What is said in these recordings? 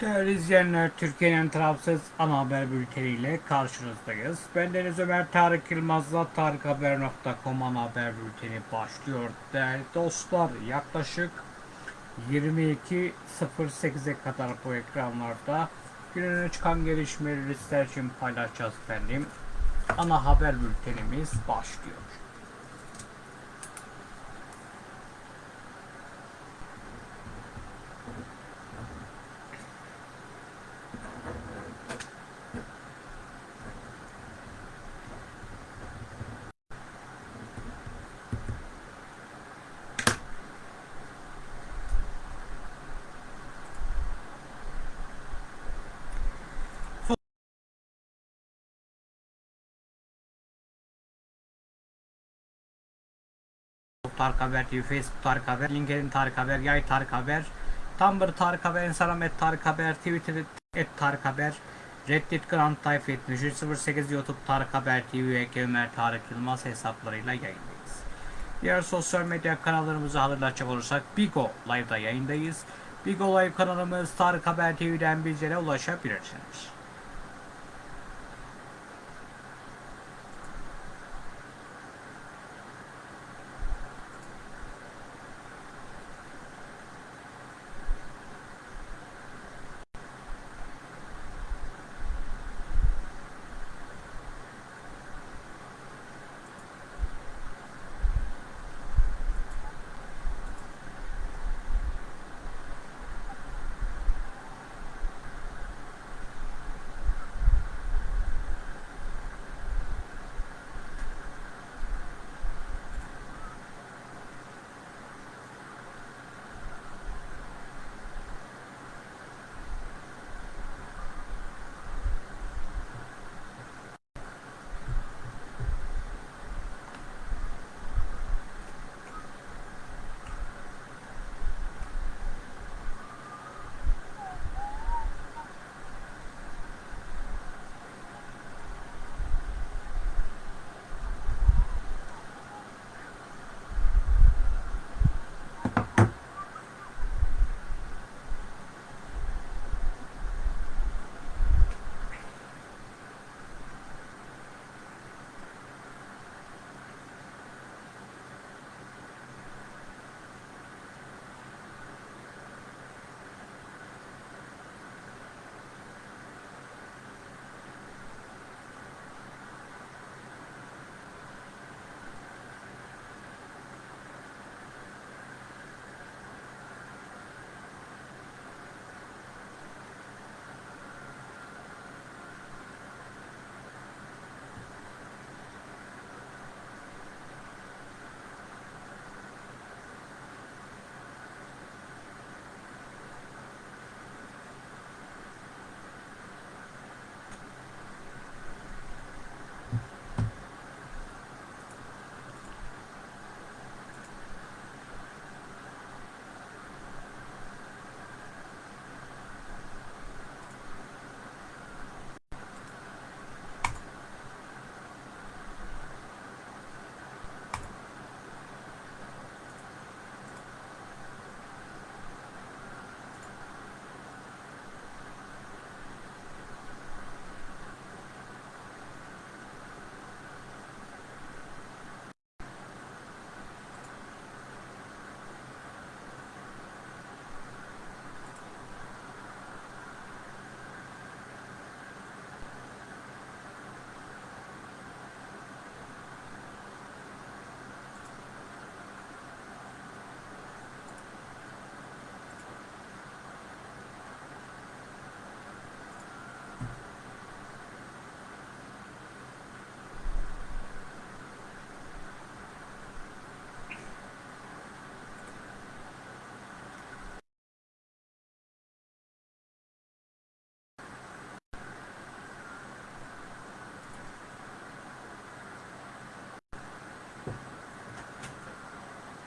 Değerli izleyenler, Türkiye'nin tarafsız ana haber bülteniyle karşınızdayız. Ben Deniz Ömer Tarık Yılmaz'la tarikhaber.com ana haber bülteni başlıyor. Değerli dostlar, yaklaşık 22.08'e kadar bu ekranlarda günün öne çıkan gelişmeleri sizler için paylaşacağız efendim. Ana haber bültenimiz başlıyor. Tarık Haber TV, Facebook Tarık Haber, LinkedIn Tarık Haber, Yay Tarık Haber, Tumblr Tarık Haber, Instagram et Tarık Haber, Twitter et Tarık Haber, Reddit Grand Type 7308 YouTube Tarık Haber TV ve Ömer Tarık Yılmaz hesaplarıyla yayındayız. Diğer sosyal medya kanallarımızı hatırlatacak olursak Bigo Live'da yayındayız. Bigo Live kanalımız Tarık Haber TV'den bizlere ulaşabilirsiniz.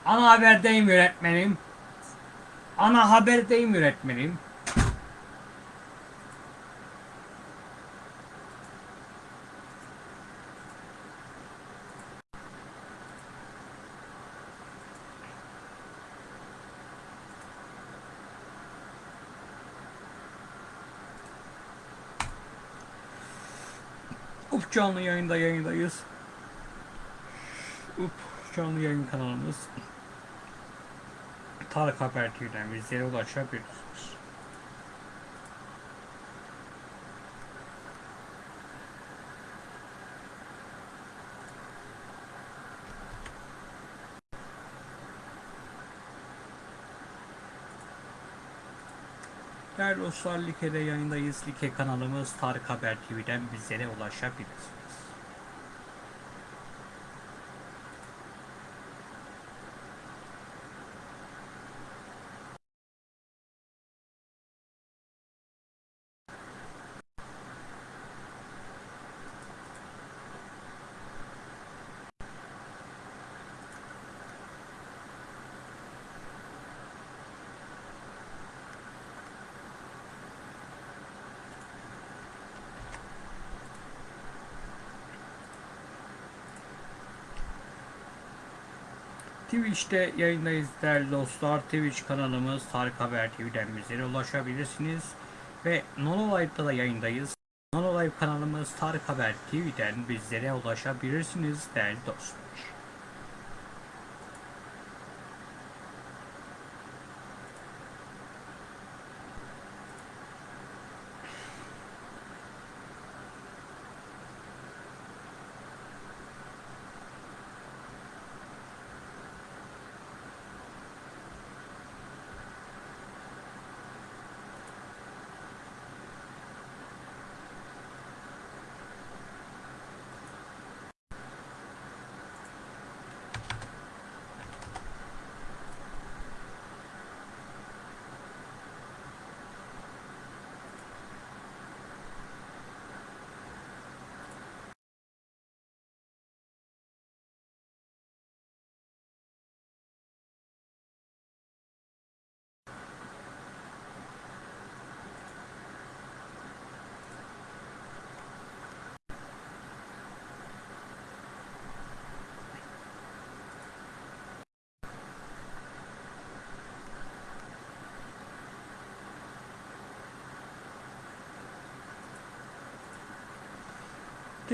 Ana haberdeyim yönetmenim. Ana haberdeyim yönetmenim. Up canlı yayında yayındayız. Up canlı yayın kanalımız. Tarık Haber TV'den bizlere ulaşabilirsiniz. Değerli dostlar Like'de yayındayız. Like kanalımız Tarık Haber TV'den bizlere ulaşabilirsiniz. Twitch'te yayındayız değerli dostlar. Twitch kanalımız Tarık Haber TV'den bizlere ulaşabilirsiniz. Ve Nono Live'da da yayındayız. Nono Live kanalımız Tarık Haber TV'den bizlere ulaşabilirsiniz değerli dostlar.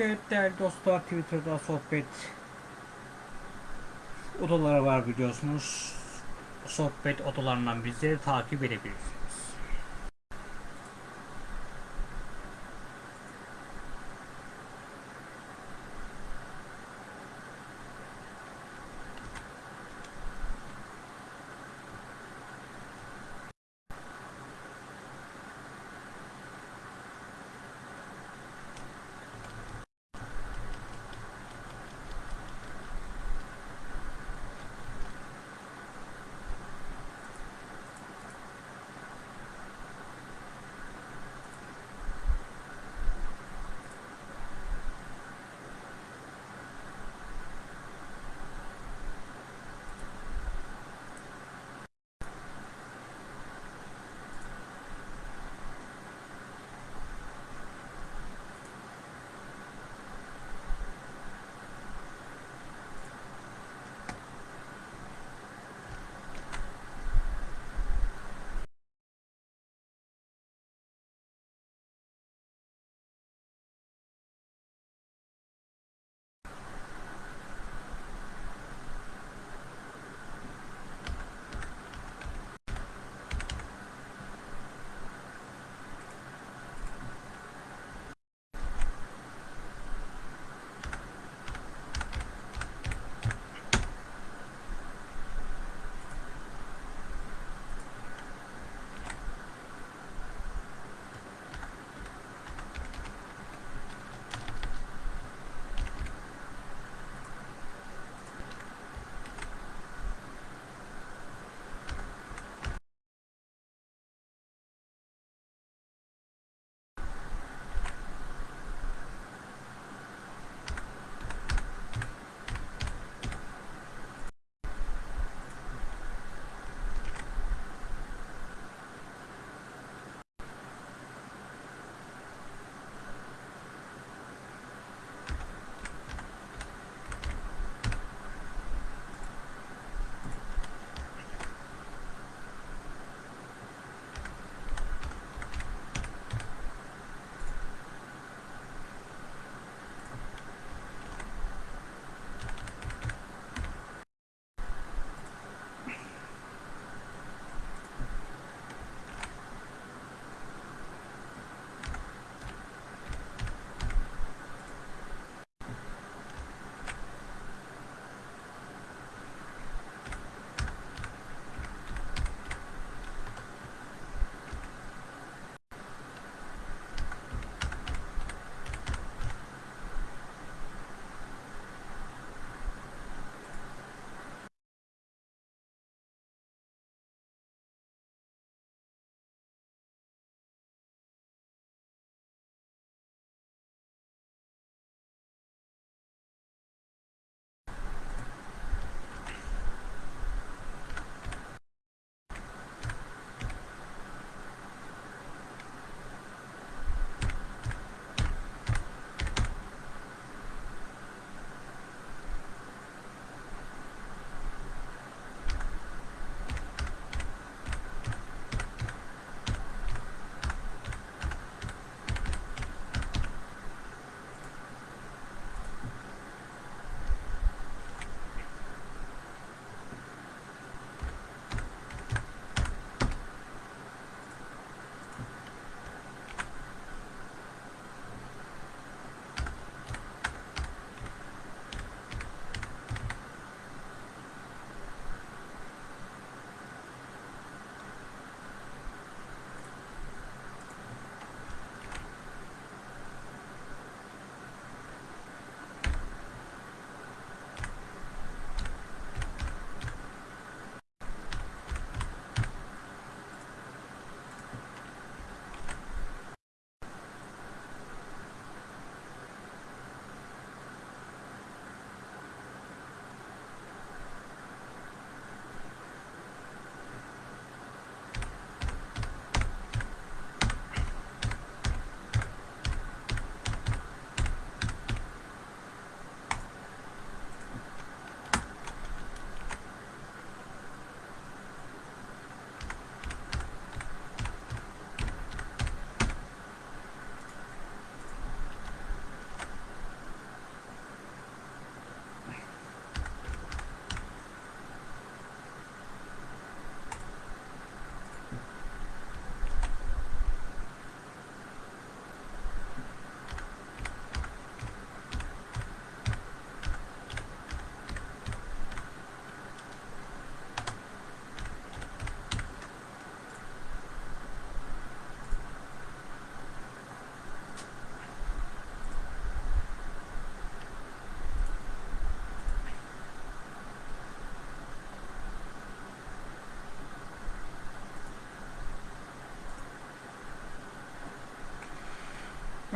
Evet değerli dostlar Twitter'da sohbet odaları var biliyorsunuz. Sohbet odalarından bizleri takip edebilirsiniz.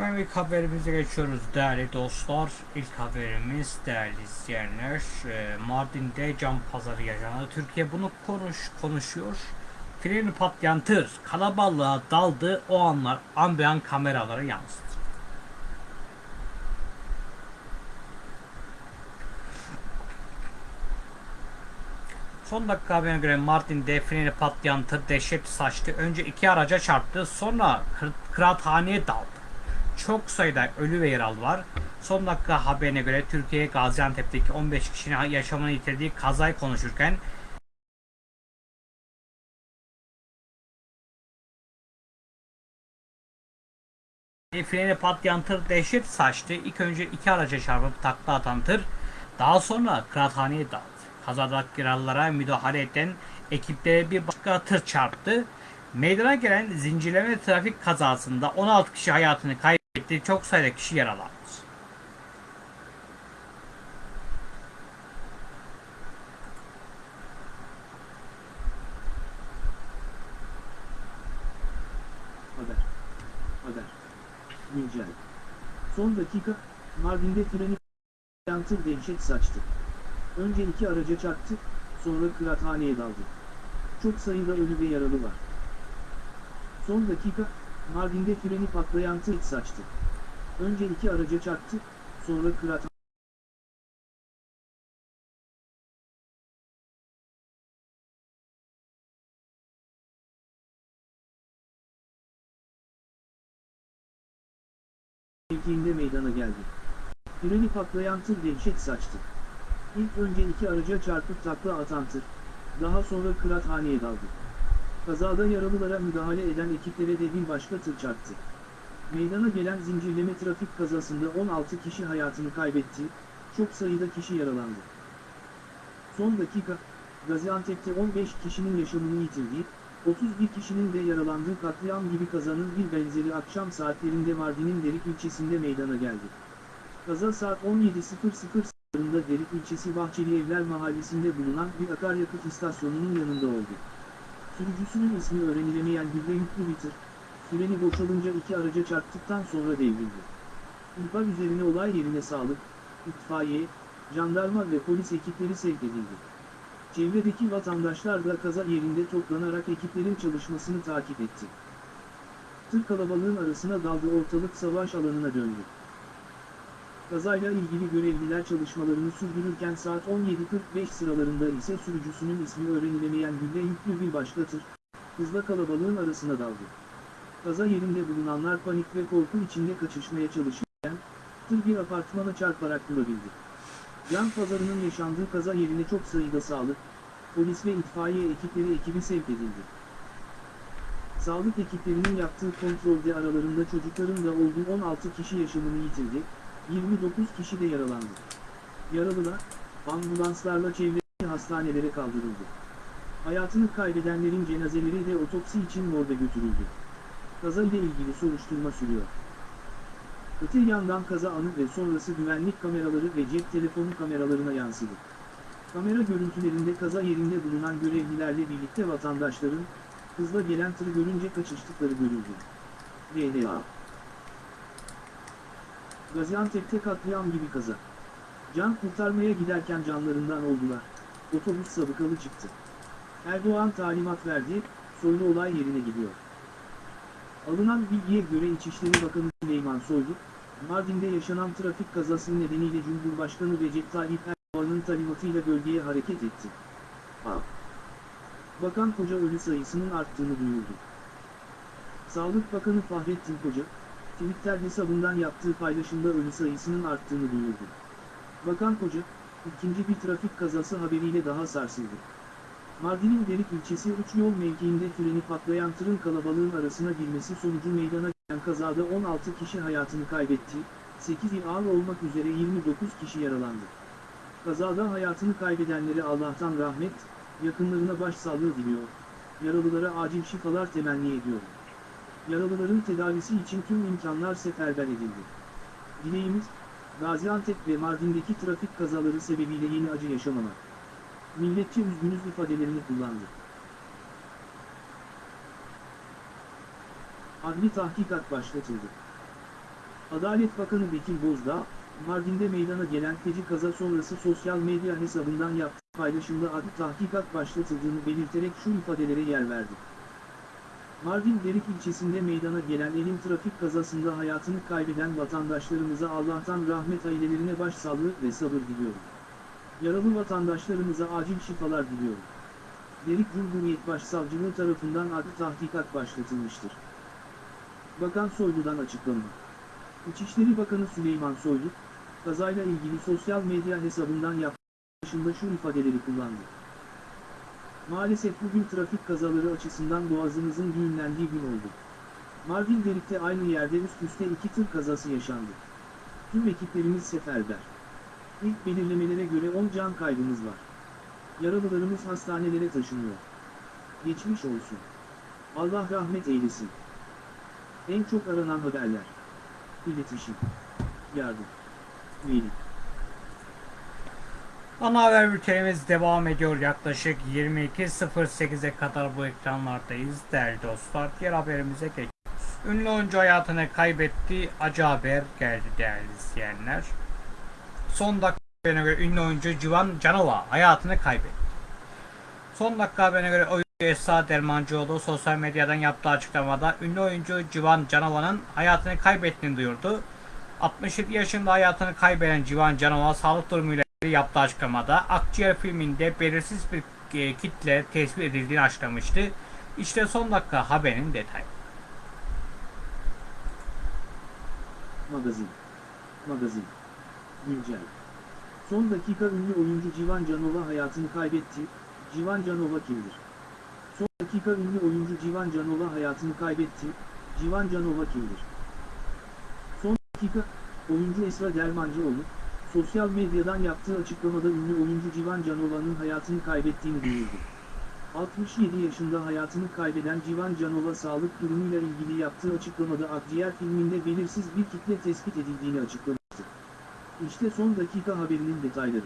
Hemen ilk haberimize geçiyoruz değerli dostlar. İlk haberimiz değerli izleyenler. e, Mardin'de cam pazarı yaşandı. Türkiye bunu konuş konuşuyor. Freni patlayan tır kalabalığa daldı. O anlar ambiyan kameralara yansıdı. Son dakika haberine göre Mardin'de freni patlayan tır dehşet saçtı. Önce iki araca çarptı. Sonra kır- kıraathaneye daldı. Çok sayıda ölü ve yaralı var. Son dakika haberine göre Türkiye Gaziantep'teki 15 kişinin yaşamını yitirdiği kazayı konuşurken freni patlayan tır dehşet saçtı. İlk önce iki araca çarpıp takla atan tır daha sonra kıraathaneye daldı. Kazadaki yaralılara müdahale eden ekiplere bir başka tır çarptı. Meydana gelen zincirleme trafik kazasında 16 kişi hayatını kaybetti. Çok sayıda kişi yaralandı. Haber. Haber. Güncel. Son dakika, Mardin'de freni yantır dehşet saçtı. Önce iki araca çarptı, sonra kıraathaneye daldı. Çok sayıda ölü ve yaralı var. Son dakika, Mardin'de freni patlayan tır saçtı. Önce iki araca çarptı, sonra kıraathaneye mevkiinde meydana geldi. Freni patlayan tır dehşet saçtı. İlk önce iki araca çarpıp takla atan tır, daha sonra kıraathaneye daldı. Kazada yaralılara müdahale eden ekiplere de bir başka tır çarptı. Meydana gelen zincirleme trafik kazasında 16 kişi hayatını kaybetti, çok sayıda kişi yaralandı. Son dakika, Gaziantep'te 15 kişinin yaşamını yitirdiği, 31 kişinin de yaralandığı katliam gibi kazanın bir benzeri akşam saatlerinde Mardin'in Derik ilçesinde meydana geldi. Kaza saat 17.00 sıralarında Derik ilçesi Bahçeli Evler mahallesinde bulunan bir akaryakıt istasyonunun yanında oldu. Sürücüsünün ismi öğrenilemeyen bir tır, freni boşalınca iki araca çarptıktan sonra devrildi. İhbar üzerine olay yerine sağlık, itfaiye, jandarma ve polis ekipleri sevk edildi. Çevredeki vatandaşlar da kaza yerinde toplanarak ekiplerin çalışmasını takip etti. Tır kalabalığın arasına daldı ortalık savaş alanına döndü. Kazayla ilgili görevliler çalışmalarını sürdürürken saat 17.45 sıralarında ise sürücüsünün ismi öğrenilemeyen gülle yüklü bir başka tır, hızla kalabalığın arasına daldı. Kaza yerinde bulunanlar panik ve korku içinde kaçışmaya çalışırken, tır bir apartmana çarparak durabildi. Yan pazarının yaşandığı kaza yerine çok sayıda sağlık, polis ve itfaiye ekipleri ekibi sevk edildi. Sağlık ekiplerinin yaptığı kontrolde aralarında çocukların da olduğu 16 kişi yaşamını yitirdi, 29 kişi de yaralandı. Yaralılar, ambulanslarla çevredeki hastanelere kaldırıldı. Hayatını kaybedenlerin cenazeleri de otopsi için morga götürüldü. Kaza ile ilgili soruşturma sürüyor. Öte yandan kaza anı ve sonrası güvenlik kameraları ve cep telefonu kameralarına yansıdı. Kamera görüntülerinde kaza yerinde bulunan görevlilerle birlikte vatandaşların, hızla gelen tırı görünce kaçıştıkları görüldü. VDA Gaziantep'te katliam gibi kaza. Can kurtarmaya giderken canlarından oldular. Otobüs sabıkalı çıktı. Erdoğan talimat verdi, Soylu olay yerine gidiyor. Alınan bilgiye göre İçişleri Bakanı Süleyman Soylu, Mardin'de yaşanan trafik kazası nedeniyle Cumhurbaşkanı Recep Tayyip Erdoğan'ın talimatıyla bölgeye hareket etti. A. Bakan Koca ölü sayısının arttığını duyurdu. Sağlık Bakanı Fahrettin Koca, Twitter hesabından yaptığı paylaşımda ölü sayısının arttığını duyurdu. Bakan Koca, ikinci bir trafik kazası haberiyle daha sarsıldı. Mardin'in Derik ilçesi 3 yol mevkiinde freni patlayan tırın kalabalığın arasına girmesi sonucu meydana gelen kazada 16 kişi hayatını kaybetti, 8 il ağır olmak üzere 29 kişi yaralandı. Kazada hayatını kaybedenlere Allah'tan rahmet, yakınlarına başsağlığı diliyor. Yaralılara acil şifalar temenni ediyor. Yaralıların tedavisi için tüm imkanlar seferber edildi. Dileğimiz, Gaziantep ve Mardin'deki trafik kazaları sebebiyle yeni acı yaşamamak. Milletçe üzgünüz ifadelerini kullandı. Adli tahkikat başlatıldı. Adalet Bakanı Bekir Bozdağ, Mardin'de meydana gelen feci kaza sonrası sosyal medya hesabından yaptığı paylaşımda adı tahkikat başlatıldığını belirterek şu ifadelere yer verdi. Mardin Derik ilçesinde meydana gelen elin trafik kazasında hayatını kaybeden vatandaşlarımıza Allah'tan rahmet ailelerine başsağlığı ve sabır diliyorum. Yaralı vatandaşlarımıza acil şifalar diliyorum. Derik Cumhuriyet Başsavcılığı tarafından adı tahkikat başlatılmıştır. Bakan Soylu'dan açıklama. İçişleri Bakanı Süleyman Soylu, kazayla ilgili sosyal medya hesabından yaptığı şu ifadeleri kullandı. Maalesef bugün trafik kazaları açısından boğazımızın düğümlendiği gün oldu. Mardin Derik'te aynı yerde üst üste iki tır kazası yaşandı. Tüm ekiplerimiz seferber. İlk belirlemelere göre 10 can kaybımız var. Yaralılarımız hastanelere taşınıyor. Geçmiş olsun. Allah rahmet eylesin. En çok aranan haberler. İletişim. Yardım. Veli. Ana haber bültenimiz devam ediyor. Yaklaşık 22.08'e kadar bu ekranlardayız değerli dostlar. Diğer haberimize geçiyoruz. Ünlü oyuncu hayatını kaybetti. Acı haber geldi değerli izleyenler. Son dakika haberine göre ünlü oyuncu Civan Canova hayatını kaybetti. Son dakika haberine göre oyuncu Esra Dermancıoğlu sosyal medyadan yaptığı açıklamada ünlü oyuncu Civan Canova'nın hayatını kaybettiğini duyurdu. 67 yaşında hayatını kaybeden Civan Canova sağlık durumuyla yaptığı açıklamada Akciğer filminde belirsiz bir e, kitle tespit edildiğini açıklamıştı. İşte son dakika haberin detayı. Magazin. Magazin. Güncel. Son dakika ünlü oyuncu Civan Canova hayatını kaybetti. Civan Canova kimdir? Son dakika ünlü oyuncu Civan Canova hayatını kaybetti. Civan Canova kimdir? Son dakika, oyuncu Esra Dermancıoğlu, sosyal medyadan yaptığı açıklamada ünlü oyuncu Civan Canova'nın hayatını kaybettiğini duyurdu. 67 yaşında hayatını kaybeden Civan Canova sağlık durumuyla ilgili yaptığı açıklamada Akciğer filminde belirsiz bir kitle tespit edildiğini açıklamıştı. İşte son dakika haberinin detayları.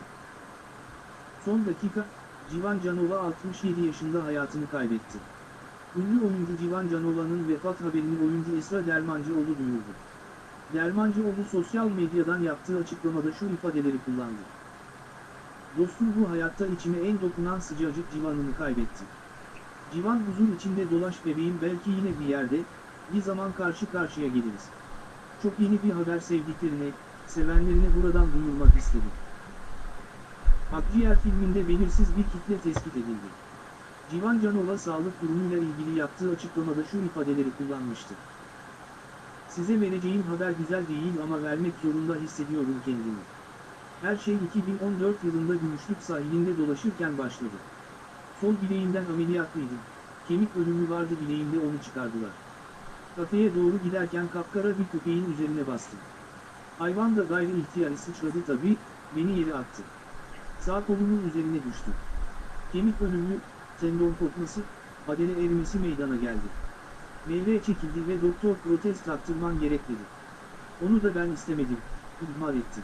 Son dakika, Civan Canova 67 yaşında hayatını kaybetti. Ünlü oyuncu Civan Canova'nın vefat haberini oyuncu Esra Dermancıoğlu duyurdu. Dermancıoğlu sosyal medyadan yaptığı açıklamada şu ifadeleri kullandı. Dostum bu hayatta içime en dokunan sıcacık civanını kaybetti. Civan huzur içinde dolaş bebeğim belki yine bir yerde, bir zaman karşı karşıya geliriz. Çok yeni bir haber sevdiklerine, sevenlerine buradan duyurmak istedim. Akciğer filminde belirsiz bir kitle tespit edildi. Civan Canova sağlık durumuyla ilgili yaptığı açıklamada şu ifadeleri kullanmıştı. Size vereceğim haber güzel değil ama vermek zorunda hissediyorum kendimi. Her şey 2014 yılında Gümüşlük sahilinde dolaşırken başladı. Sol bileğimden ameliyatlıydım. Kemik ölümü vardı bileğimde onu çıkardılar. Kafeye doğru giderken kapkara bir köpeğin üzerine bastım. Hayvan da gayri ihtiyari sıçradı tabii, beni yere attı. Sağ kolumun üzerine düştü. Kemik ölümü, tendon kopması, adele erimesi meydana geldi. Meyve çekildi ve doktor protez taktırman gerek dedi. Onu da ben istemedim, ihmal ettim.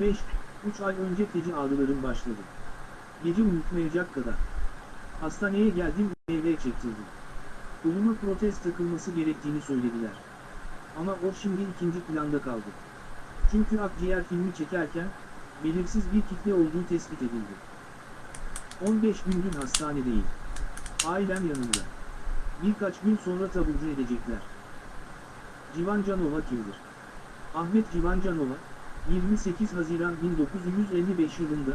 2-5, 3 ay önce feci ağrılarım başladı. Gece unutmayacak kadar. Hastaneye geldim, meyve çektirdim. Koluma protez takılması gerektiğini söylediler. Ama o şimdi ikinci planda kaldı. Çünkü akciğer filmi çekerken, belirsiz bir kitle olduğu tespit edildi. 15 gündür hastanedeyim. Ailem yanımda. Birkaç gün sonra taburcu edecekler. Civan Canova kimdir? Ahmet Civan Canova, 28 Haziran 1955 yılında,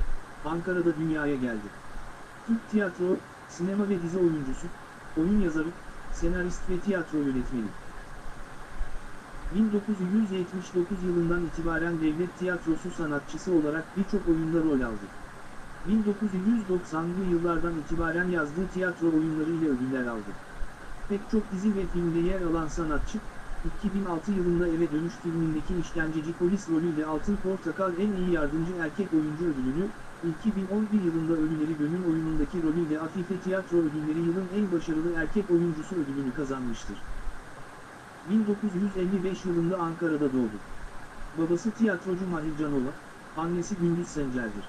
Ankara'da dünyaya geldi. Türk tiyatro, sinema ve dizi oyuncusu, oyun yazarı, senarist ve tiyatro yönetmeni. 1979 yılından itibaren devlet tiyatrosu sanatçısı olarak birçok oyunda rol aldı. 1990'lı yıllardan itibaren yazdığı tiyatro oyunlarıyla ödüller aldı. Pek çok dizi ve filmde yer alan sanatçı, 2006 yılında Eve Dönüş filmindeki işkenceci polis rolüyle Altın Portakal en iyi yardımcı erkek oyuncu ödülünü, 2011 yılında Ölüleri Gönül oyunundaki rolüyle Afife Tiyatro Ödülleri yılın en başarılı erkek oyuncusu ödülünü kazanmıştır. 1955 yılında Ankara'da doğdu. Babası tiyatrocu Mahir Canova, annesi Gündüz Sencer'dir.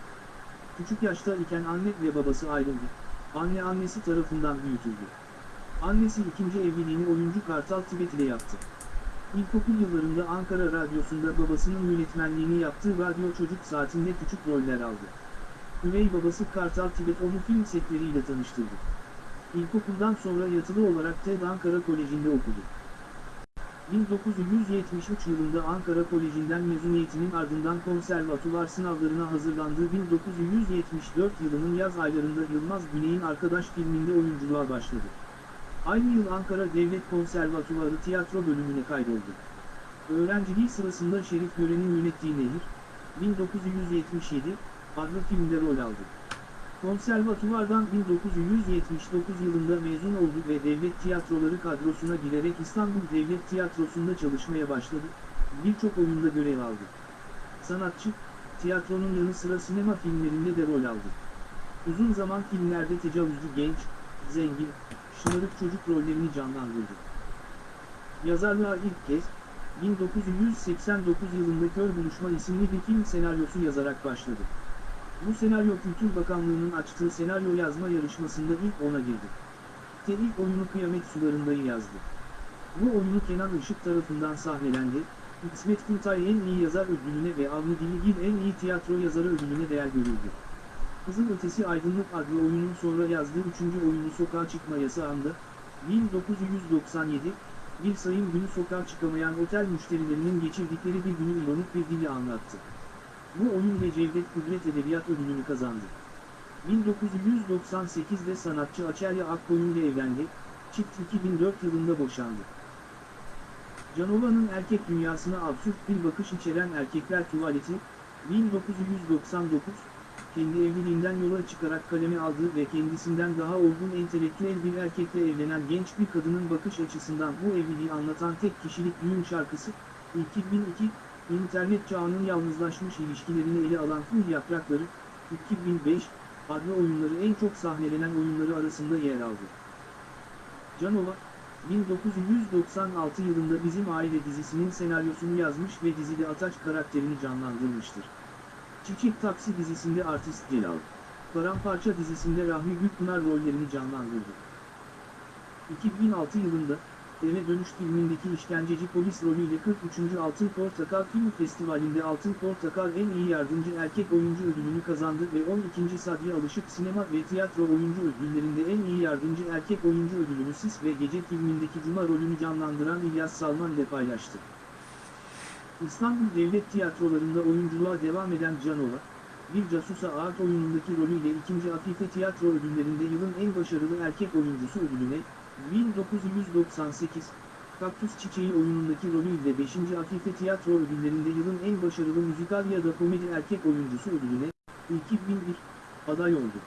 Küçük yaşta iken anne ve babası ayrıldı. Anne annesi tarafından büyütüldü. Annesi ikinci evliliğini oyuncu Kartal Tibet ile yaptı. İlkokul yıllarında Ankara Radyosu'nda babasının yönetmenliğini yaptığı radyo çocuk saatinde küçük roller aldı. Üvey babası Kartal Tibet onu film setleriyle tanıştırdı. İlkokuldan sonra yatılı olarak TED Ankara Koleji'nde okudu. 1973 yılında Ankara Koleji'nden mezuniyetinin ardından konservatuvar sınavlarına hazırlandığı 1974 yılının yaz aylarında Yılmaz Güney'in Arkadaş filminde oyunculuğa başladı. Aynı yıl Ankara Devlet Konservatuvarı tiyatro bölümüne kaydoldu. Öğrenciliği sırasında Şerif Gören'in yönettiği Nehir, 1977 adlı filmde rol aldı. Konservatuvardan 1979 yılında mezun oldu ve devlet tiyatroları kadrosuna girerek İstanbul Devlet Tiyatrosu'nda çalışmaya başladı, birçok oyunda görev aldı. Sanatçı, tiyatronun yanı sıra sinema filmlerinde de rol aldı. Uzun zaman filmlerde tecavüzlü genç, zengin, şımarık çocuk rollerini canlandırdı. Yazarlığa ilk kez, 1989 yılında Kör Buluşma isimli bir film senaryosu yazarak başladı. Bu senaryo Kültür Bakanlığı'nın açtığı senaryo yazma yarışmasında ilk ona girdi. Te ilk oyunu Kıyamet Sularında'yı yazdı. Bu oyunu Kenan Işık tarafından sahnelendi, İsmet Kıltay en iyi yazar ödülüne ve Avni Diligil en iyi tiyatro yazarı ödülüne değer görüldü. Kızıl Ötesi Aydınlık adlı oyunun sonra yazdığı üçüncü oyunu Sokağa Çıkma Yasağı'nda, 1997, bir sayım günü sokağa çıkamayan otel müşterilerinin geçirdikleri bir günü ironik bir dili anlattı. Bu oyun ve Cevdet Kudret Edebiyat Ödülünü kazandı. 1998'de sanatçı Açelya Akkoyun ile evlendi, çift 2004 yılında boşandı. Canova'nın erkek dünyasına absürt bir bakış içeren Erkekler Tuvaleti, 1999, kendi evliliğinden yola çıkarak kaleme aldığı ve kendisinden daha olgun entelektüel bir erkekle evlenen genç bir kadının bakış açısından bu evliliği anlatan tek kişilik düğün şarkısı, 2002, İnternet çağının yalnızlaşmış ilişkilerini ele alan Kul Yaprakları, 2005, adlı oyunları en çok sahnelenen oyunları arasında yer aldı. Canova, 1996 yılında Bizim Aile dizisinin senaryosunu yazmış ve dizide Ataç karakterini canlandırmıştır. Çiçek Taksi dizisinde artist Celal, Paramparça dizisinde Rahmi Gülpınar rollerini canlandırdı. 2006 yılında, Eve Dönüş filmindeki işkenceci polis rolüyle 43. Altın Portakal Film Festivali'nde Altın Portakal en iyi yardımcı erkek oyuncu ödülünü kazandı ve 12. Sadri Alışık Sinema ve Tiyatro Oyuncu Ödülleri'nde en iyi yardımcı erkek oyuncu ödülünü Sis ve Gece filmindeki Cuma rolünü canlandıran İlyas Salman ile paylaştı. İstanbul Devlet Tiyatrolarında oyunculuğa devam eden Canova, bir casusa art oyunundaki rolüyle 2. Afife Tiyatro Ödülleri'nde yılın en başarılı erkek oyuncusu ödülüne, 1998, Kaktüs Çiçeği oyunundaki rolüyle 5. Afife Tiyatro Ödülleri'nde yılın en başarılı müzikal ya da komedi erkek oyuncusu ödülüne, 2001, aday oldu.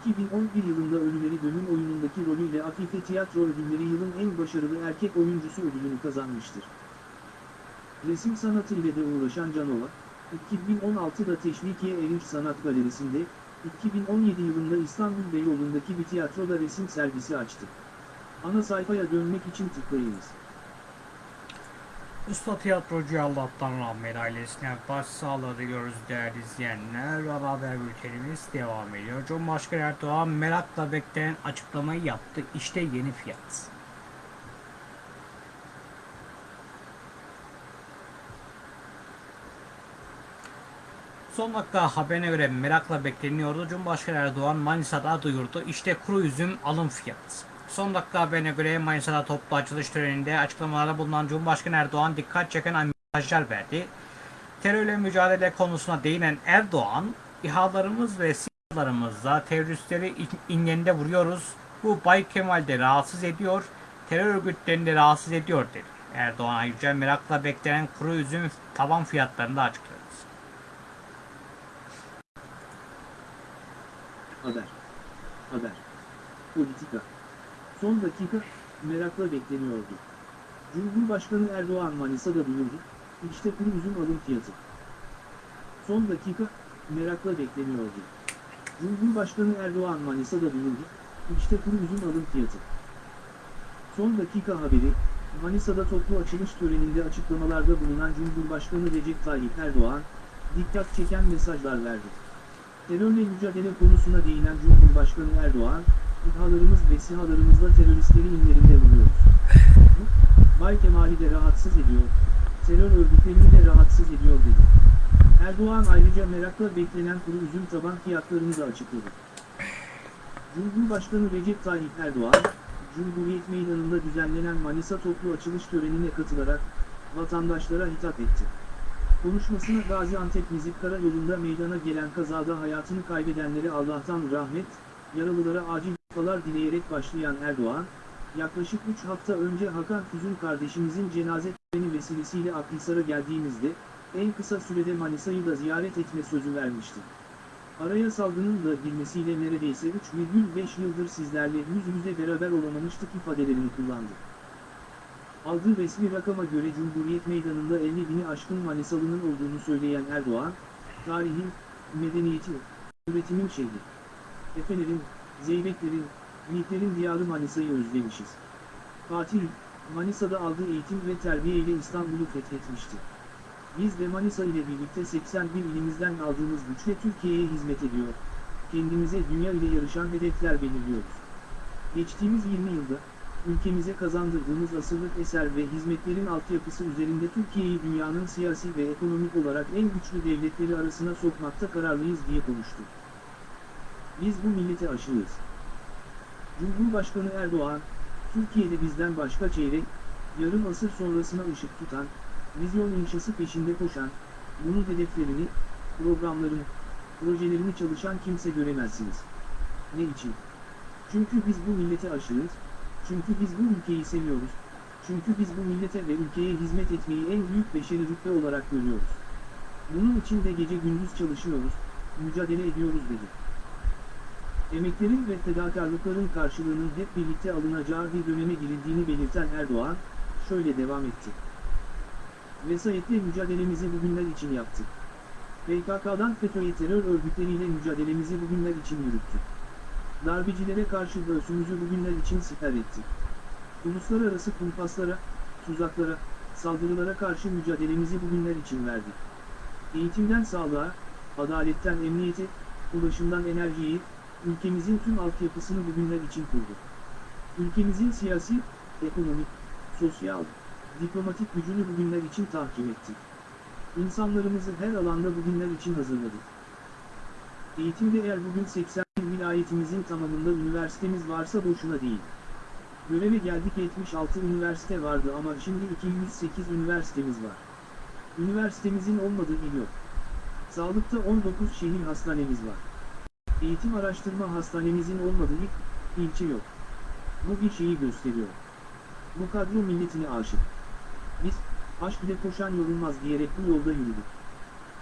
2011 yılında Ölüleri Dönüm oyunundaki rolüyle Afife Tiyatro Ödülleri yılın en başarılı erkek oyuncusu ödülünü kazanmıştır. Resim sanatı ile de uğraşan Canova, 2016'da Teşvikiye Erinç Sanat Galerisi'nde, 2017 yılında İstanbul Beyoğlu'ndaki bir tiyatroda resim sergisi açtı. Ana sayfaya dönmek için tıklayınız. Usta tiyatrocu Allah'tan rahmet ailesine başsağlığı diliyoruz değerli izleyenler. Haber bültenimiz devam ediyor. Cumhurbaşkanı Erdoğan merakla beklenen açıklamayı yaptı. İşte yeni fiyat. Son dakika haberine göre merakla bekleniyordu. Cumhurbaşkanı Erdoğan Manisa'da duyurdu. İşte kuru üzüm alım fiyatı. Son dakika haberine göre Manisa'da toplu açılış töreninde açıklamalarda bulunan Cumhurbaşkanı Erdoğan dikkat çeken mesajlar verdi. Terörle mücadele konusuna değinen Erdoğan, İHA'larımız ve SİHA'larımızla teröristleri ingeninde vuruyoruz. Bu Bay Kemal'de rahatsız ediyor, terör örgütlerini de rahatsız ediyor dedi. Erdoğan ayrıca merakla beklenen kuru üzüm taban fiyatlarını da açıkladı. Haber. Haber. Politika. Son dakika, merakla bekleniyordu. Cumhurbaşkanı Erdoğan Manisa'da duyurdu, işte kuru üzüm alım fiyatı. Son dakika, merakla bekleniyordu. Cumhurbaşkanı Erdoğan Manisa'da duyurdu, işte kuru üzüm alım fiyatı. Son dakika haberi, Manisa'da toplu açılış töreninde açıklamalarda bulunan Cumhurbaşkanı Recep Tayyip Erdoğan, dikkat çeken mesajlar verdi. Terörle mücadele konusuna değinen Cumhurbaşkanı Erdoğan, İHA'larımız ve SİHA'larımızla teröristleri inlerinde vuruyoruz. Bu, Bay Kemal'i de rahatsız ediyor, terör örgütlerini de rahatsız ediyor dedi. Erdoğan ayrıca merakla beklenen kuru üzüm taban fiyatlarını da açıkladı. Cumhurbaşkanı Recep Tayyip Erdoğan, Cumhuriyet Meydanı'nda düzenlenen Manisa toplu açılış törenine katılarak vatandaşlara hitap etti. Konuşmasına Gaziantep Nizip Karayolu'nda meydana gelen kazada hayatını kaybedenlere Allah'tan rahmet, yaralılara acil şifalar dileyerek başlayan Erdoğan, yaklaşık 3 hafta önce Hakan Füzün kardeşimizin cenaze töreni vesilesiyle Akhisar'a geldiğimizde, en kısa sürede Manisa'yı da ziyaret etme sözü vermişti. Araya salgının da girmesiyle neredeyse 3,5 yıldır sizlerle yüz yüze beraber olamamıştık ifadelerini kullandı. Aldığı resmi rakama göre Cumhuriyet Meydanı'nda 50 bini aşkın Manisalı'nın olduğunu söyleyen Erdoğan, tarihin, medeniyetin, üretimin şehri. Efelerin, zeybeklerin, yiğitlerin diyarı Manisa'yı özlemişiz. Fatih, Manisa'da aldığı eğitim ve terbiye ile İstanbul'u fethetmişti. Biz de Manisa ile birlikte 81 ilimizden aldığımız güçle Türkiye'ye hizmet ediyor. Kendimize dünya ile yarışan hedefler belirliyoruz. Geçtiğimiz 20 yılda, ülkemize kazandırdığımız asırlık eser ve hizmetlerin altyapısı üzerinde Türkiye'yi dünyanın siyasi ve ekonomik olarak en güçlü devletleri arasına sokmakta kararlıyız diye konuştu. Biz bu millete aşığız. Cumhurbaşkanı Erdoğan, Türkiye'de bizden başka çeyrek, yarım asır sonrasına ışık tutan, vizyon inşası peşinde koşan, bunun hedeflerini, programlarını, projelerini çalışan kimse göremezsiniz. Ne için? Çünkü biz bu millete aşığız, çünkü biz bu ülkeyi seviyoruz, çünkü biz bu millete ve ülkeye hizmet etmeyi en büyük beşeri rütbe olarak görüyoruz. Bunun için de gece gündüz çalışıyoruz, mücadele ediyoruz dedi. Emeklerin ve fedakarlıkların karşılığının hep birlikte alınacağı bir döneme girildiğini belirten Erdoğan, şöyle devam etti. Vesayetle mücadelemizi bugünler için yaptık. PKK'dan FETÖ'ye terör örgütleriyle mücadelemizi bugünler için yürüttük. Darbecilere karşı göğsümüzü bugünler için siper ettik. Uluslararası kumpaslara, tuzaklara, saldırılara karşı mücadelemizi bugünler için verdik. Eğitimden sağlığa, adaletten emniyete, ulaşımdan enerjiyi, ülkemizin tüm altyapısını bugünler için kurduk. Ülkemizin siyasi, ekonomik, sosyal, diplomatik gücünü bugünler için tahkim ettik. İnsanlarımızı her alanda bugünler için hazırladık. Eğitimde eğer bugün 80 vilayetimizin tamamında üniversitemiz varsa boşuna değil. Göreve geldik 76 üniversite vardı ama şimdi 208 üniversitemiz var. Üniversitemizin olmadığı il yok. Sağlıkta 19 şehir hastanemiz var. Eğitim araştırma hastanemizin olmadığı ilk ilçe yok. Bu bir şeyi gösteriyor. Bu kadro milletine aşık. Biz, aşk ile koşan yorulmaz diyerek bu yolda yürüdük.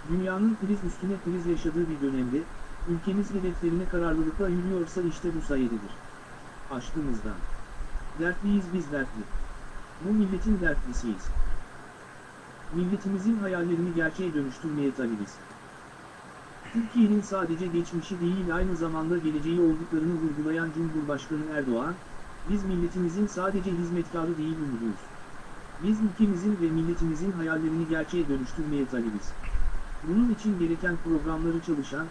Dünyanın kriz üstüne kriz yaşadığı bir dönemde, ülkemiz hedeflerine kararlılıkla yürüyorsa işte bu sayededir. Aşkımızdan. Dertliyiz biz dertli. Bu milletin dertlisiyiz. Milletimizin hayallerini gerçeğe dönüştürmeye talibiz. Türkiye'nin sadece geçmişi değil aynı zamanda geleceği olduklarını vurgulayan Cumhurbaşkanı Erdoğan, biz milletimizin sadece hizmetkarı değil ümidiyuz. Biz ülkemizin ve milletimizin hayallerini gerçeğe dönüştürmeye talibiz. Bunun için gereken programları çalışan,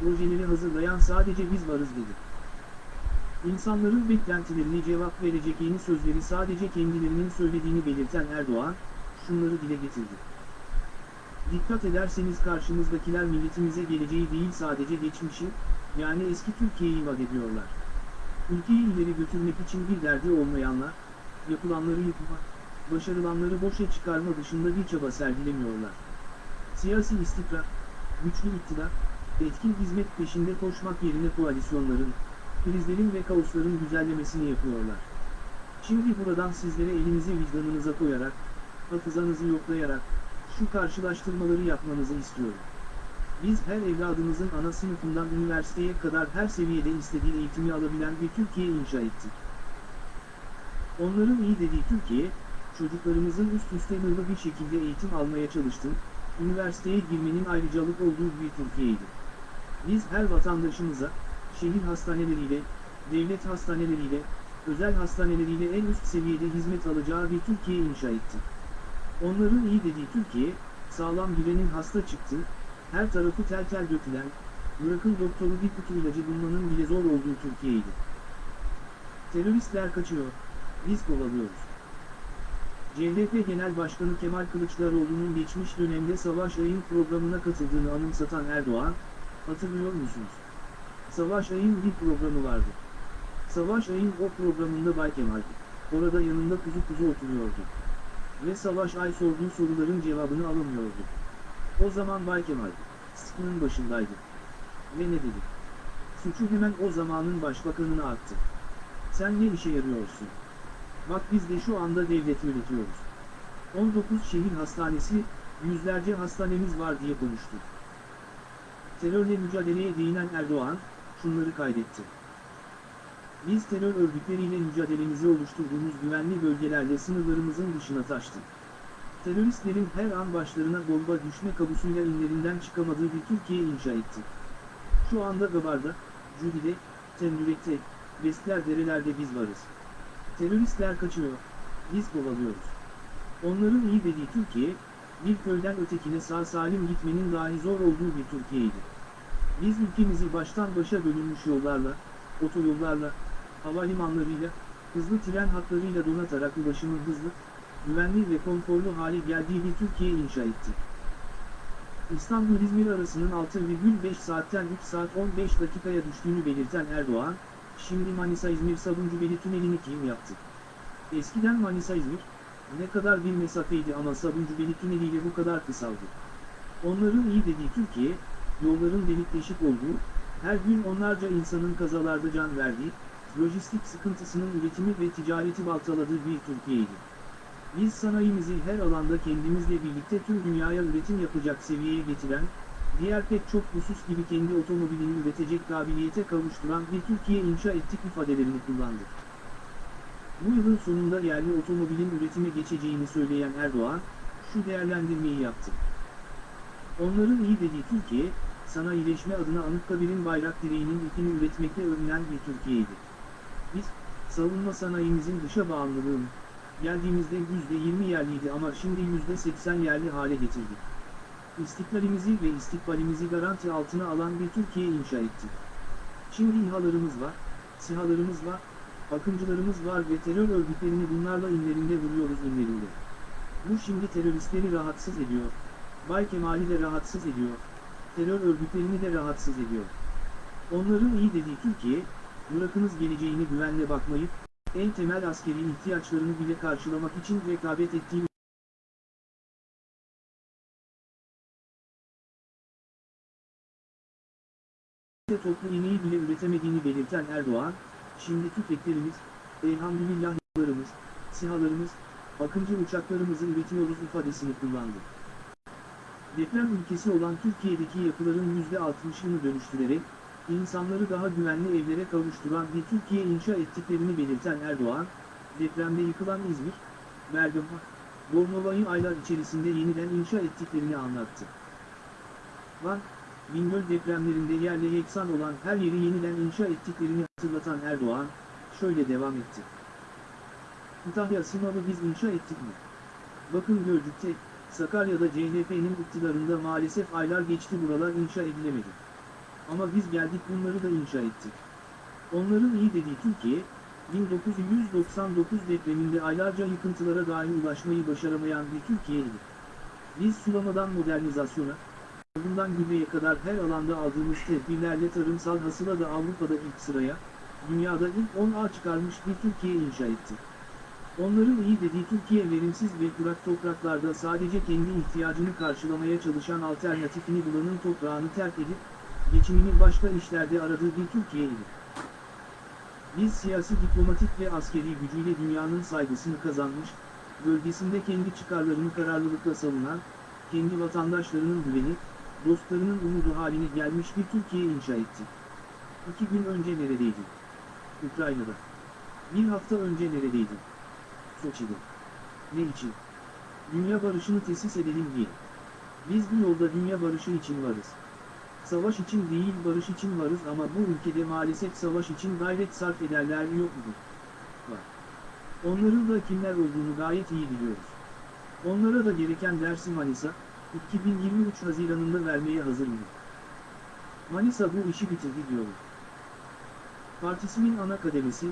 projeleri hazırlayan sadece biz varız dedi. İnsanların beklentilerine cevap verecek yeni sözleri sadece kendilerinin söylediğini belirten Erdoğan, şunları dile getirdi. Dikkat ederseniz karşımızdakiler milletimize geleceği değil sadece geçmişi, yani eski Türkiye'yi vaat ediyorlar. Ülkeyi ileri götürmek için bir derdi olmayanlar, yapılanları yıkmak, başarılanları boşa çıkarma dışında bir çaba sergilemiyorlar. Siyasi istikrar, güçlü iktidar, etkin hizmet peşinde koşmak yerine koalisyonların, krizlerin ve kaosların güzellemesini yapıyorlar. Şimdi buradan sizlere elinizi vicdanınıza koyarak, hafızanızı yoklayarak, şu karşılaştırmaları yapmanızı istiyorum. Biz her evladımızın ana sınıfından üniversiteye kadar her seviyede istediği eğitimi alabilen bir Türkiye inşa ettik. Onların iyi dediği Türkiye, çocuklarımızın üst üste hızlı bir şekilde eğitim almaya çalıştığım, üniversiteye girmenin ayrıcalık olduğu bir Türkiye'ydi. Biz her vatandaşımıza, şehir hastaneleriyle, devlet hastaneleriyle, özel hastaneleriyle en üst seviyede hizmet alacağı bir Türkiye inşa ettik. Onların iyi dediği Türkiye, sağlam girenin hasta çıktı, her tarafı tel tel dökülen, bırakın doktoru bir kutu ilacı bulmanın bile zor olduğu Türkiye'ydi. Teröristler kaçıyor, biz kovalıyoruz. CHP Genel Başkanı Kemal Kılıçdaroğlu'nun geçmiş dönemde Savaş Ay'ın programına katıldığını anımsatan Erdoğan, hatırlıyor musunuz? Savaş Ay'ın bir programı vardı. Savaş Ay'ın o programında Bay Kemal'di. Orada yanında kuzu kuzu oturuyordu. Ve Savaş Ay sorduğu soruların cevabını alamıyordu. O zaman Bay Kemal, sıkının başındaydı. Ve ne dedi? Suçu hemen o zamanın başbakanına attı. Sen ne işe yarıyorsun? Bak biz de şu anda devlet yönetiyoruz. 19 şehir hastanesi, yüzlerce hastanemiz var diye konuştu. Terörle mücadeleye değinen Erdoğan, şunları kaydetti. Biz terör örgütleriyle mücadelemizi oluşturduğumuz güvenli bölgelerle sınırlarımızın dışına taştık. Teröristlerin her an başlarına bomba düşme kabusuyla inlerinden çıkamadığı bir Türkiye inşa ettik. Şu anda Gabar'da, Cudi'de, Temrük'te, Vestler derelerde biz varız. Teröristler kaçıyor, biz kovalıyoruz. Onların iyi dediği Türkiye, bir köyden ötekine sağ salim gitmenin dahi zor olduğu bir Türkiye'ydi. Biz ülkemizi baştan başa bölünmüş yollarla, otoyollarla, havalimanlarıyla, hızlı tren hatlarıyla donatarak ulaşımın hızlı, güvenli ve konforlu hale geldiği bir Türkiye inşa ettik. İstanbul-İzmir arasının 6,5 saatten 3 saat 15 dakikaya düştüğünü belirten Erdoğan, şimdi Manisa-İzmir Sabuncubeli tünelini kim yaptı? Eskiden Manisa-İzmir, ne kadar bir mesafeydi ama Sabuncubeli tüneliyle bu kadar kısaldı. Onların iyi dediği Türkiye, yolların delik deşik olduğu, her gün onlarca insanın kazalarda can verdiği, lojistik sıkıntısının üretimi ve ticareti baltaladığı bir Türkiye'ydi. Biz sanayimizi her alanda kendimizle birlikte tüm dünyaya üretim yapacak seviyeye getiren, diğer pek çok husus gibi kendi otomobilini üretecek kabiliyete kavuşturan bir Türkiye inşa ettik ifadelerini kullandı. Bu yılın sonunda yerli otomobilin üretime geçeceğini söyleyen Erdoğan, şu değerlendirmeyi yaptı. Onların iyi dediği Türkiye, sanayileşme adına Anıtkabir'in bayrak direğinin ipini üretmekte övünen bir Türkiye'ydi. Biz, savunma sanayimizin dışa bağımlılığını, geldiğimizde %20 yerliydi ama şimdi %80 yerli hale getirdik. İstiklalimizi ve istikbalimizi garanti altına alan bir Türkiye inşa ettik. Şimdi İHA'larımız var, SİHA'larımız var, akıncılarımız var ve terör örgütlerini bunlarla inlerinde vuruyoruz inlerinde. Bu şimdi teröristleri rahatsız ediyor. Bay Kemal'i de rahatsız ediyor. Terör örgütlerini de rahatsız ediyor. Onların iyi dediği Türkiye, bırakınız geleceğini güvenle bakmayıp, en temel askeri ihtiyaçlarını bile karşılamak için rekabet ettiği toplu iğneyi bile üretemediğini belirten Erdoğan, şimdi tüfeklerimiz, elhamdülillahlarımız, sihalarımız, akıncı uçaklarımızı üretiyoruz ifadesini kullandı. Deprem ülkesi olan Türkiye'deki yapıların %60'ını dönüştürerek, insanları daha güvenli evlere kavuşturan bir Türkiye inşa ettiklerini belirten Erdoğan, depremde yıkılan İzmir, Bergama, Bornova'yı aylar içerisinde yeniden inşa ettiklerini anlattı. Van, Bingöl depremlerinde yerle yeksan olan her yeri yeniden inşa ettiklerini hatırlatan Erdoğan, şöyle devam etti. Kütahya Simav'ı biz inşa ettik mi? Bakın Gölcük'te, Sakarya'da CHP'nin iktidarında maalesef aylar geçti buralar inşa edilemedi. Ama biz geldik bunları da inşa ettik. Onların iyi dediği Türkiye, 1999 depreminde aylarca yıkıntılara dahi ulaşmayı başaramayan bir Türkiye'ydi. Biz sulamadan modernizasyona, bundan gübreye kadar her alanda aldığımız tedbirlerle tarımsal hasıla da Avrupa'da ilk sıraya, dünyada ilk 10'a çıkarmış bir Türkiye inşa etti. Onların iyi dediği Türkiye verimsiz ve kurak topraklarda sadece kendi ihtiyacını karşılamaya çalışan alternatifini bulanın toprağını terk edip, geçimini başka işlerde aradığı bir Türkiye'ydi. Biz siyasi diplomatik ve askeri gücüyle dünyanın saygısını kazanmış, bölgesinde kendi çıkarlarını kararlılıkla savunan, kendi vatandaşlarının güveni, dostlarının umudu haline gelmiş bir Türkiye inşa etti. İki gün önce neredeydi? Ukrayna'da. Bir hafta önce neredeydi? Soçi'de. Ne için? Dünya barışını tesis edelim diye. Biz bu yolda dünya barışı için varız. Savaş için değil barış için varız ama bu ülkede maalesef savaş için gayret sarf ederler yok mu? Var. Onların da kimler olduğunu gayet iyi biliyoruz. Onlara da gereken dersi Manisa, 2023 Haziran'ında vermeye hazır mı? Manisa bu işi bitirdi diyorum. Partisimin ana kademesi,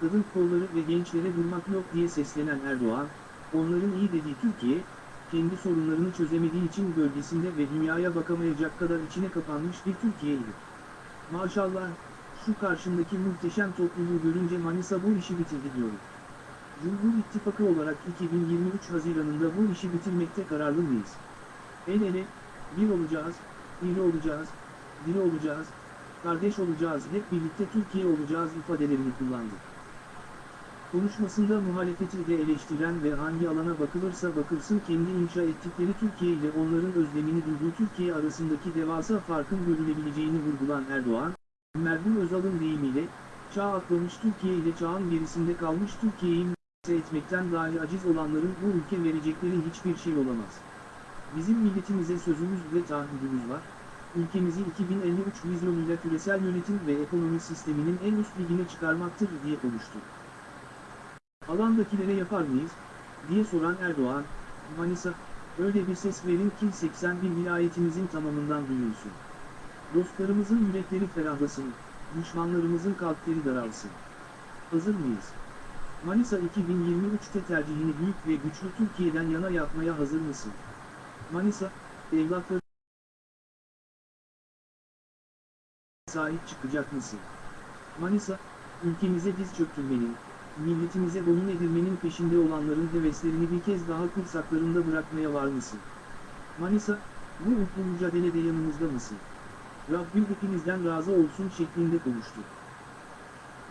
kadın kolları ve gençlere durmak yok diye seslenen Erdoğan, onların iyi dediği Türkiye, kendi sorunlarını çözemediği için bölgesinde ve dünyaya bakamayacak kadar içine kapanmış bir Türkiye'ydi. Maşallah, şu karşımdaki muhteşem topluluğu görünce Manisa bu işi bitirdi diyorum. Cumhur İttifakı olarak 2023 Haziran'ında bu işi bitirmekte kararlı mıyız? El ele, bir olacağız, iri olacağız, diri olacağız, kardeş olacağız, hep birlikte Türkiye olacağız ifadelerini kullandı. Konuşmasında muhalefeti de eleştiren ve hangi alana bakılırsa bakılsın kendi inşa ettikleri Türkiye ile onların özlemini duyduğu Türkiye arasındaki devasa farkın görülebileceğini vurgulan Erdoğan, Merhum Özal'ın deyimiyle, çağ atlamış Türkiye ile çağın gerisinde kalmış Türkiye'yi etmekten dahi aciz olanların bu ülke verecekleri hiçbir şey olamaz. Bizim milletimize sözümüz ve taahhüdümüz var, ülkemizi 2053 vizyonuyla küresel yönetim ve ekonomi sisteminin en üst ligine çıkarmaktır diye konuştu. Alandakilere yapar mıyız, diye soran Erdoğan, Manisa, öyle bir ses verin ki 81 vilayetimizin tamamından duyulsun. Dostlarımızın yürekleri ferahlasın, düşmanlarımızın kalpleri daralsın. Hazır mıyız? Manisa 2023'te tercihini büyük ve güçlü Türkiye'den yana yapmaya hazır mısın? Manisa, evlatları sahip çıkacak mısın? Manisa, ülkemize diz çöktürmenin, milletimize boyun edilmenin peşinde olanların heveslerini bir kez daha kursaklarında bırakmaya var mısın? Manisa, bu mutlu mücadelede yanımızda mısın? Rabbim hepinizden razı olsun şeklinde konuştu.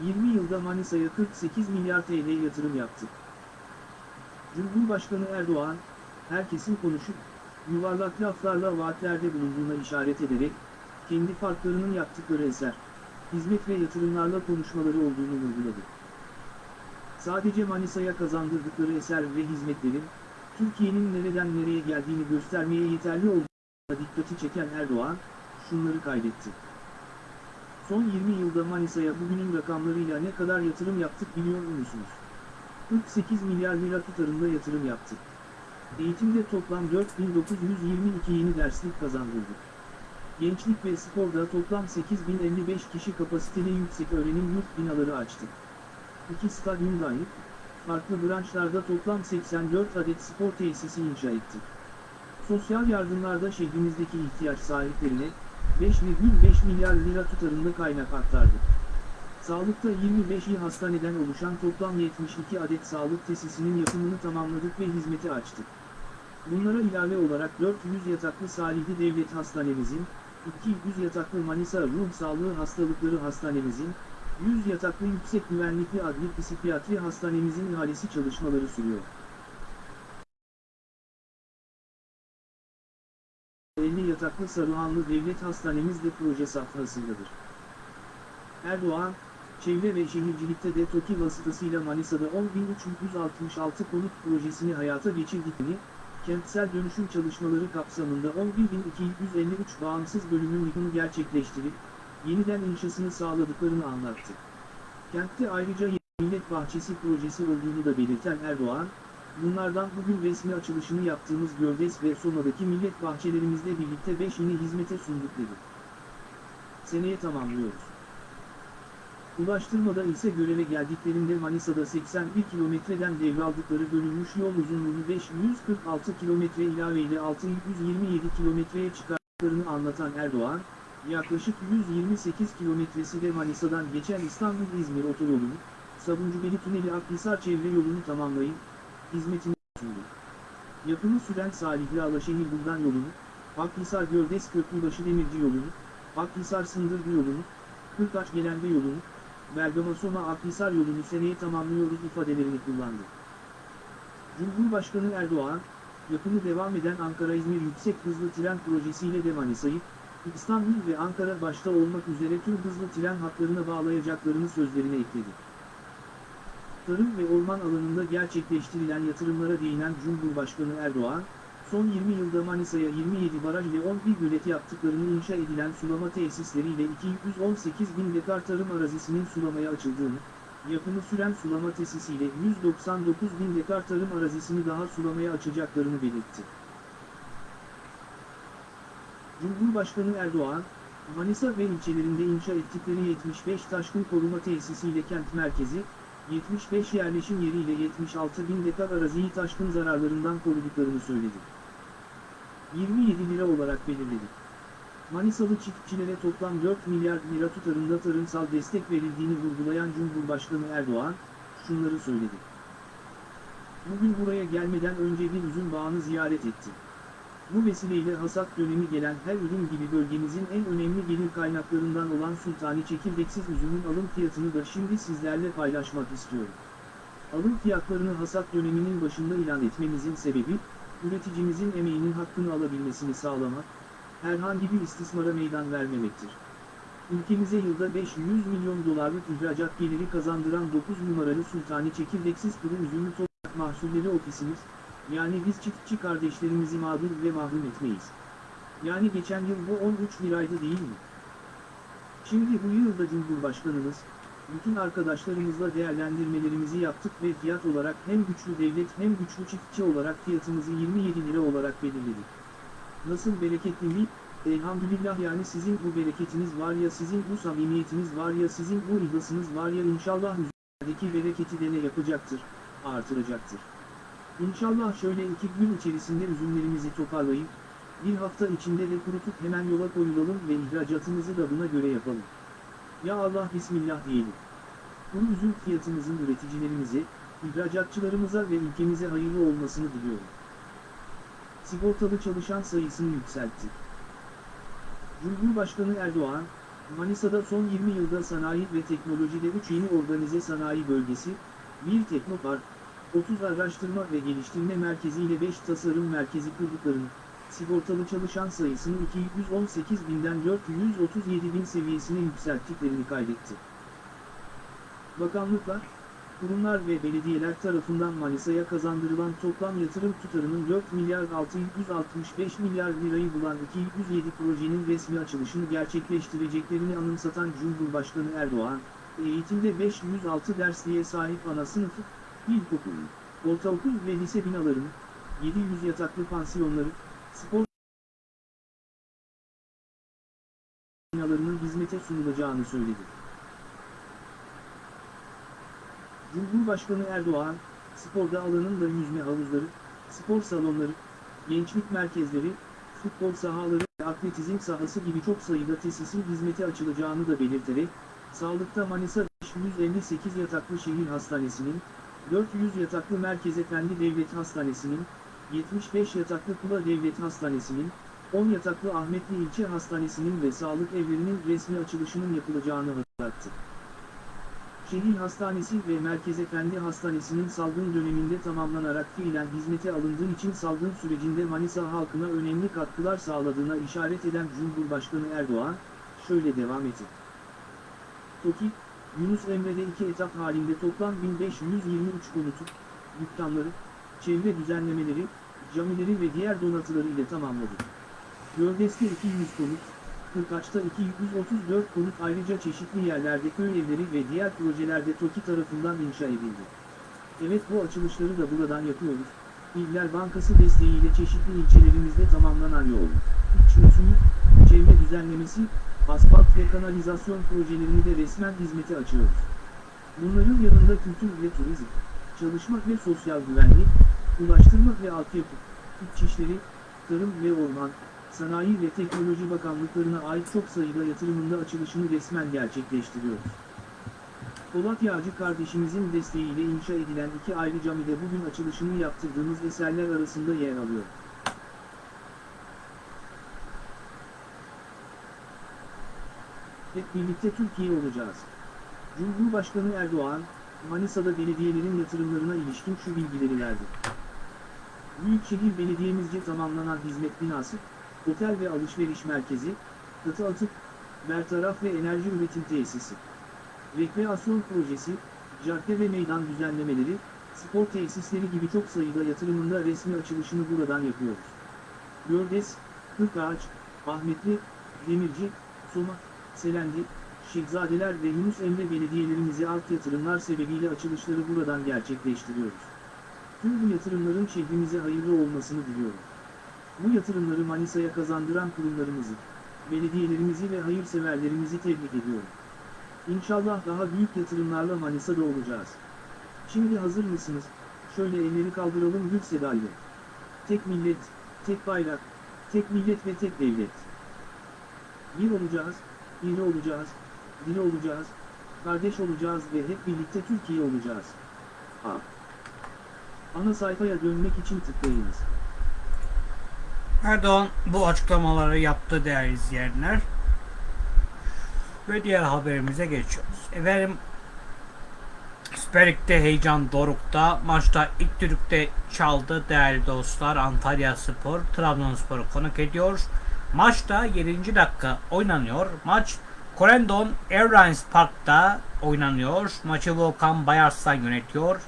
20 yılda Manisa'ya 48 milyar TL yatırım yaptı. Cumhurbaşkanı Erdoğan, herkesin konuşup, yuvarlak laflarla vaatlerde bulunduğuna işaret ederek, kendi farklarının yaptıkları eser, hizmet ve yatırımlarla konuşmaları olduğunu vurguladı. Sadece Manisa'ya kazandırdıkları eser ve hizmetlerin, Türkiye'nin nereden nereye geldiğini göstermeye yeterli olduğuna dikkati çeken Erdoğan, şunları kaydetti. Son 20 yılda Manisa'ya bugünün rakamlarıyla ne kadar yatırım yaptık biliyor musunuz? 48 milyar lira tutarında yatırım yaptık. Eğitimde toplam 4922 yeni derslik kazandırdık. Gençlik ve sporda toplam 8055 kişi kapasiteli yüksek öğrenim yurt binaları açtık. İki stadyum dahil, farklı branşlarda toplam 84 adet spor tesisi inşa ettik. Sosyal yardımlarda şehrimizdeki ihtiyaç sahiplerine 5,5 milyar lira tutarında kaynak aktardık. Sağlıkta 25 il hastaneden oluşan toplam 72 adet sağlık tesisinin yapımını tamamladık ve hizmete açtık. Bunlara ilave olarak 400 yataklı Salihli Devlet Hastanemizin, 200 yataklı Manisa Ruh Sağlığı Hastalıkları Hastanemizin, 100 yataklı Yüksek Güvenlikli Adli Psikiyatri Hastanemizin ihalesi çalışmaları sürüyor. 50 yataklı Saruhanlı Devlet Hastanemiz de proje safhasındadır. Erdoğan, çevre ve şehircilikte de TOKİ vasıtasıyla Manisa'da 10.366 konut projesini hayata geçirdiklerini, kentsel dönüşüm çalışmaları kapsamında 11.253 bağımsız bölümün yıkımı gerçekleştirip, yeniden inşasını sağladıklarını anlattı. Kentte ayrıca millet bahçesi projesi olduğunu da belirten Erdoğan, bunlardan bugün resmi açılışını yaptığımız Göldes ve Soma'daki millet bahçelerimizle birlikte 5 yeni hizmete sunduk dedi. Seneye tamamlıyoruz. Ulaştırmada ise göreve geldiklerinde Manisa'da 81 kilometreden devraldıkları bölünmüş yol uzunluğunu 546 kilometre ilaveyle 627 kilometreye çıkarttıklarını anlatan Erdoğan, yaklaşık 128 kilometresi de Manisa'dan geçen İstanbul-İzmir otoyolunu, Sabuncubeli Tüneli Akhisar çevre yolunu tamamlayıp, hizmetini sundu. Yapımı süren Salihli Alaşehir Buldan yolunu, Akhisar Göldes Köprübaşı Demirci yolunu, Akhisar Sındırgı yolunu, Kırkaç Gelenbe yolunu, Bergama Soma Akhisar yolunu seneye tamamlıyoruz ifadelerini kullandı. Cumhurbaşkanı Erdoğan, yapımı devam eden Ankara-İzmir Yüksek Hızlı Tren Projesi'yle de Manisa'yı, İstanbul ve Ankara başta olmak üzere tüm hızlı tren hatlarına bağlayacaklarını sözlerine ekledi. Tarım ve orman alanında gerçekleştirilen yatırımlara değinen Cumhurbaşkanı Erdoğan, son 20 yılda Manisa'ya 27 baraj ile 11 gölet yaptıklarını inşa edilen sulama tesisleriyle 218 bin dekar tarım arazisinin sulamaya açıldığını, yapımı süren sulama tesisiyle 199 bin dekar tarım arazisini daha sulamaya açacaklarını belirtti. Cumhurbaşkanı Erdoğan, Manisa ve ilçelerinde inşa ettikleri 75 taşkın koruma tesisiyle kent merkezi, 75 yerleşim yeriyle 76 bin dekar araziyi taşkın zararlarından koruduklarını söyledi. 27 lira olarak belirledi. Manisalı çiftçilere toplam 4 milyar lira tutarında tarımsal destek verildiğini vurgulayan Cumhurbaşkanı Erdoğan, şunları söyledi. Bugün buraya gelmeden önce bir üzüm bağını ziyaret etti. Bu vesileyle hasat dönemi gelen her ürün gibi bölgemizin en önemli gelir kaynaklarından olan sultani çekirdeksiz üzümün alım fiyatını da şimdi sizlerle paylaşmak istiyorum. Alım fiyatlarını hasat döneminin başında ilan etmemizin sebebi, üreticimizin emeğinin hakkını alabilmesini sağlamak, herhangi bir istismara meydan vermemektir. Ülkemize yılda 500 milyon dolarlık ihracat geliri kazandıran 9 numaralı sultani çekirdeksiz kuru üzümlü toprak mahsulleri ofisimiz, yani biz çiftçi kardeşlerimizi mağdur ve mahrum etmeyiz. Yani geçen yıl bu 13 liraydı değil mi? Şimdi bu yılda Cumhurbaşkanımız, bütün arkadaşlarımızla değerlendirmelerimizi yaptık ve fiyat olarak hem güçlü devlet hem güçlü çiftçi olarak fiyatımızı 27 lira olarak belirledik. Nasıl bereketli mi? Elhamdülillah yani sizin bu bereketiniz var ya sizin bu samimiyetiniz var ya sizin bu ihlasınız var ya inşallah üzerindeki bereketi de ne yapacaktır, artıracaktır. İnşallah şöyle iki gün içerisinde üzümlerimizi toparlayıp, bir hafta içinde de kurutup hemen yola koyulalım ve ihracatımızı da buna göre yapalım. Ya Allah Bismillah diyelim. Bu üzüm fiyatımızın üreticilerimize, ihracatçılarımıza ve ülkemize hayırlı olmasını diliyorum. Sigortalı çalışan sayısını yükseltti. Cumhurbaşkanı Erdoğan, Manisa'da son 20 yılda sanayi ve teknolojide 3 yeni organize sanayi bölgesi, 1 teknopark, 30 araştırma ve geliştirme merkezi ile 5 tasarım merkezi kurduklarını, sigortalı çalışan sayısını 218 binden 437 bin seviyesine yükselttiklerini kaydetti. Bakanlıklar, kurumlar ve belediyeler tarafından Manisa'ya kazandırılan toplam yatırım tutarının 4 milyar 665 milyar lirayı bulan 207 projenin resmi açılışını gerçekleştireceklerini anımsatan Cumhurbaşkanı Erdoğan, eğitimde 506 dersliğe sahip ana sınıfı, ilkokul, ortaokul ve lise binalarını, 700 yataklı pansiyonları, spor binalarının hizmete sunulacağını söyledi. Cumhurbaşkanı Erdoğan, sporda alanında yüzme havuzları, spor salonları, gençlik merkezleri, futbol sahaları ve atletizm sahası gibi çok sayıda tesisin hizmete açılacağını da belirterek, sağlıkta Manisa 558 yataklı şehir hastanesinin, 400 yataklı Merkez Efendi Devlet Hastanesi'nin, 75 yataklı Kula Devlet Hastanesi'nin, 10 yataklı Ahmetli İlçe Hastanesi'nin ve sağlık evlerinin resmi açılışının yapılacağını hatırlattı. Şehir Hastanesi ve Merkez Efendi Hastanesi'nin salgın döneminde tamamlanarak fiilen hizmete alındığı için salgın sürecinde Manisa halkına önemli katkılar sağladığına işaret eden Cumhurbaşkanı Erdoğan, şöyle devam etti. TOKİ, Yunus Emre'de iki etap halinde toplam 1523 konutu, dükkanları, çevre düzenlemeleri, camileri ve diğer donatıları ile tamamladı. Gördes'te 200 konut, Kırkaç'ta 234 konut ayrıca çeşitli yerlerde köy evleri ve diğer projelerde TOKİ tarafından inşa edildi. Evet bu açılışları da buradan yapıyoruz. İller Bankası desteğiyle çeşitli ilçelerimizde tamamlanan yol, iç usulü, çevre düzenlemesi, asfalt ve kanalizasyon projelerini de resmen hizmete açıyoruz. Bunların yanında kültür ve turizm, çalışma ve sosyal güvenlik, ulaştırma ve altyapı, İçişleri, tarım ve orman, Sanayi ve Teknoloji Bakanlıklarına ait çok sayıda yatırımında açılışını resmen gerçekleştiriyoruz. Polat Yağcı kardeşimizin desteğiyle inşa edilen iki ayrı camide bugün açılışını yaptırdığımız eserler arasında yer alıyor. Hep birlikte Türkiye olacağız. Cumhurbaşkanı Erdoğan, Manisa'da belediyelerin yatırımlarına ilişkin şu bilgileri verdi. Büyükşehir Belediye'mizce tamamlanan hizmet binası, otel ve alışveriş merkezi, katı atık, bertaraf ve enerji üretim tesisi, rekreasyon projesi, cadde ve meydan düzenlemeleri, spor tesisleri gibi çok sayıda yatırımında resmi açılışını buradan yapıyoruz. Gördes, Kırkağaç, Ahmetli, Demirci, Soma, Selendi, Şehzadeler ve Yunus Emre belediyelerimize alt yatırımlar sebebiyle açılışları buradan gerçekleştiriyoruz. Tüm bu yatırımların şehrimize hayırlı olmasını diliyorum. Bu yatırımları Manisa'ya kazandıran kurumlarımızı, belediyelerimizi ve hayırseverlerimizi tebrik ediyorum. İnşallah daha büyük yatırımlarla Manisa'da olacağız. Şimdi hazır mısınız? Şöyle elleri kaldıralım gül sedayla. Tek millet, tek bayrak, tek millet ve tek devlet. Bir olacağız, iri olacağız, diri olacağız, kardeş olacağız ve hep birlikte Türkiye olacağız. A. Ana sayfaya dönmek için tıklayınız. Erdoğan bu açıklamaları yaptı değerli izleyenler. Ve diğer haberimize geçiyoruz. Efendim Süper Lig'de heyecan dorukta. Maçta ilk düdükte çaldı değerli dostlar. Antalya Spor Trabzonspor'u konuk ediyor. Maçta 7. dakika oynanıyor. Maç Corendon Airlines Park'ta oynanıyor. Maçı Volkan Bayarslan yönetiyor.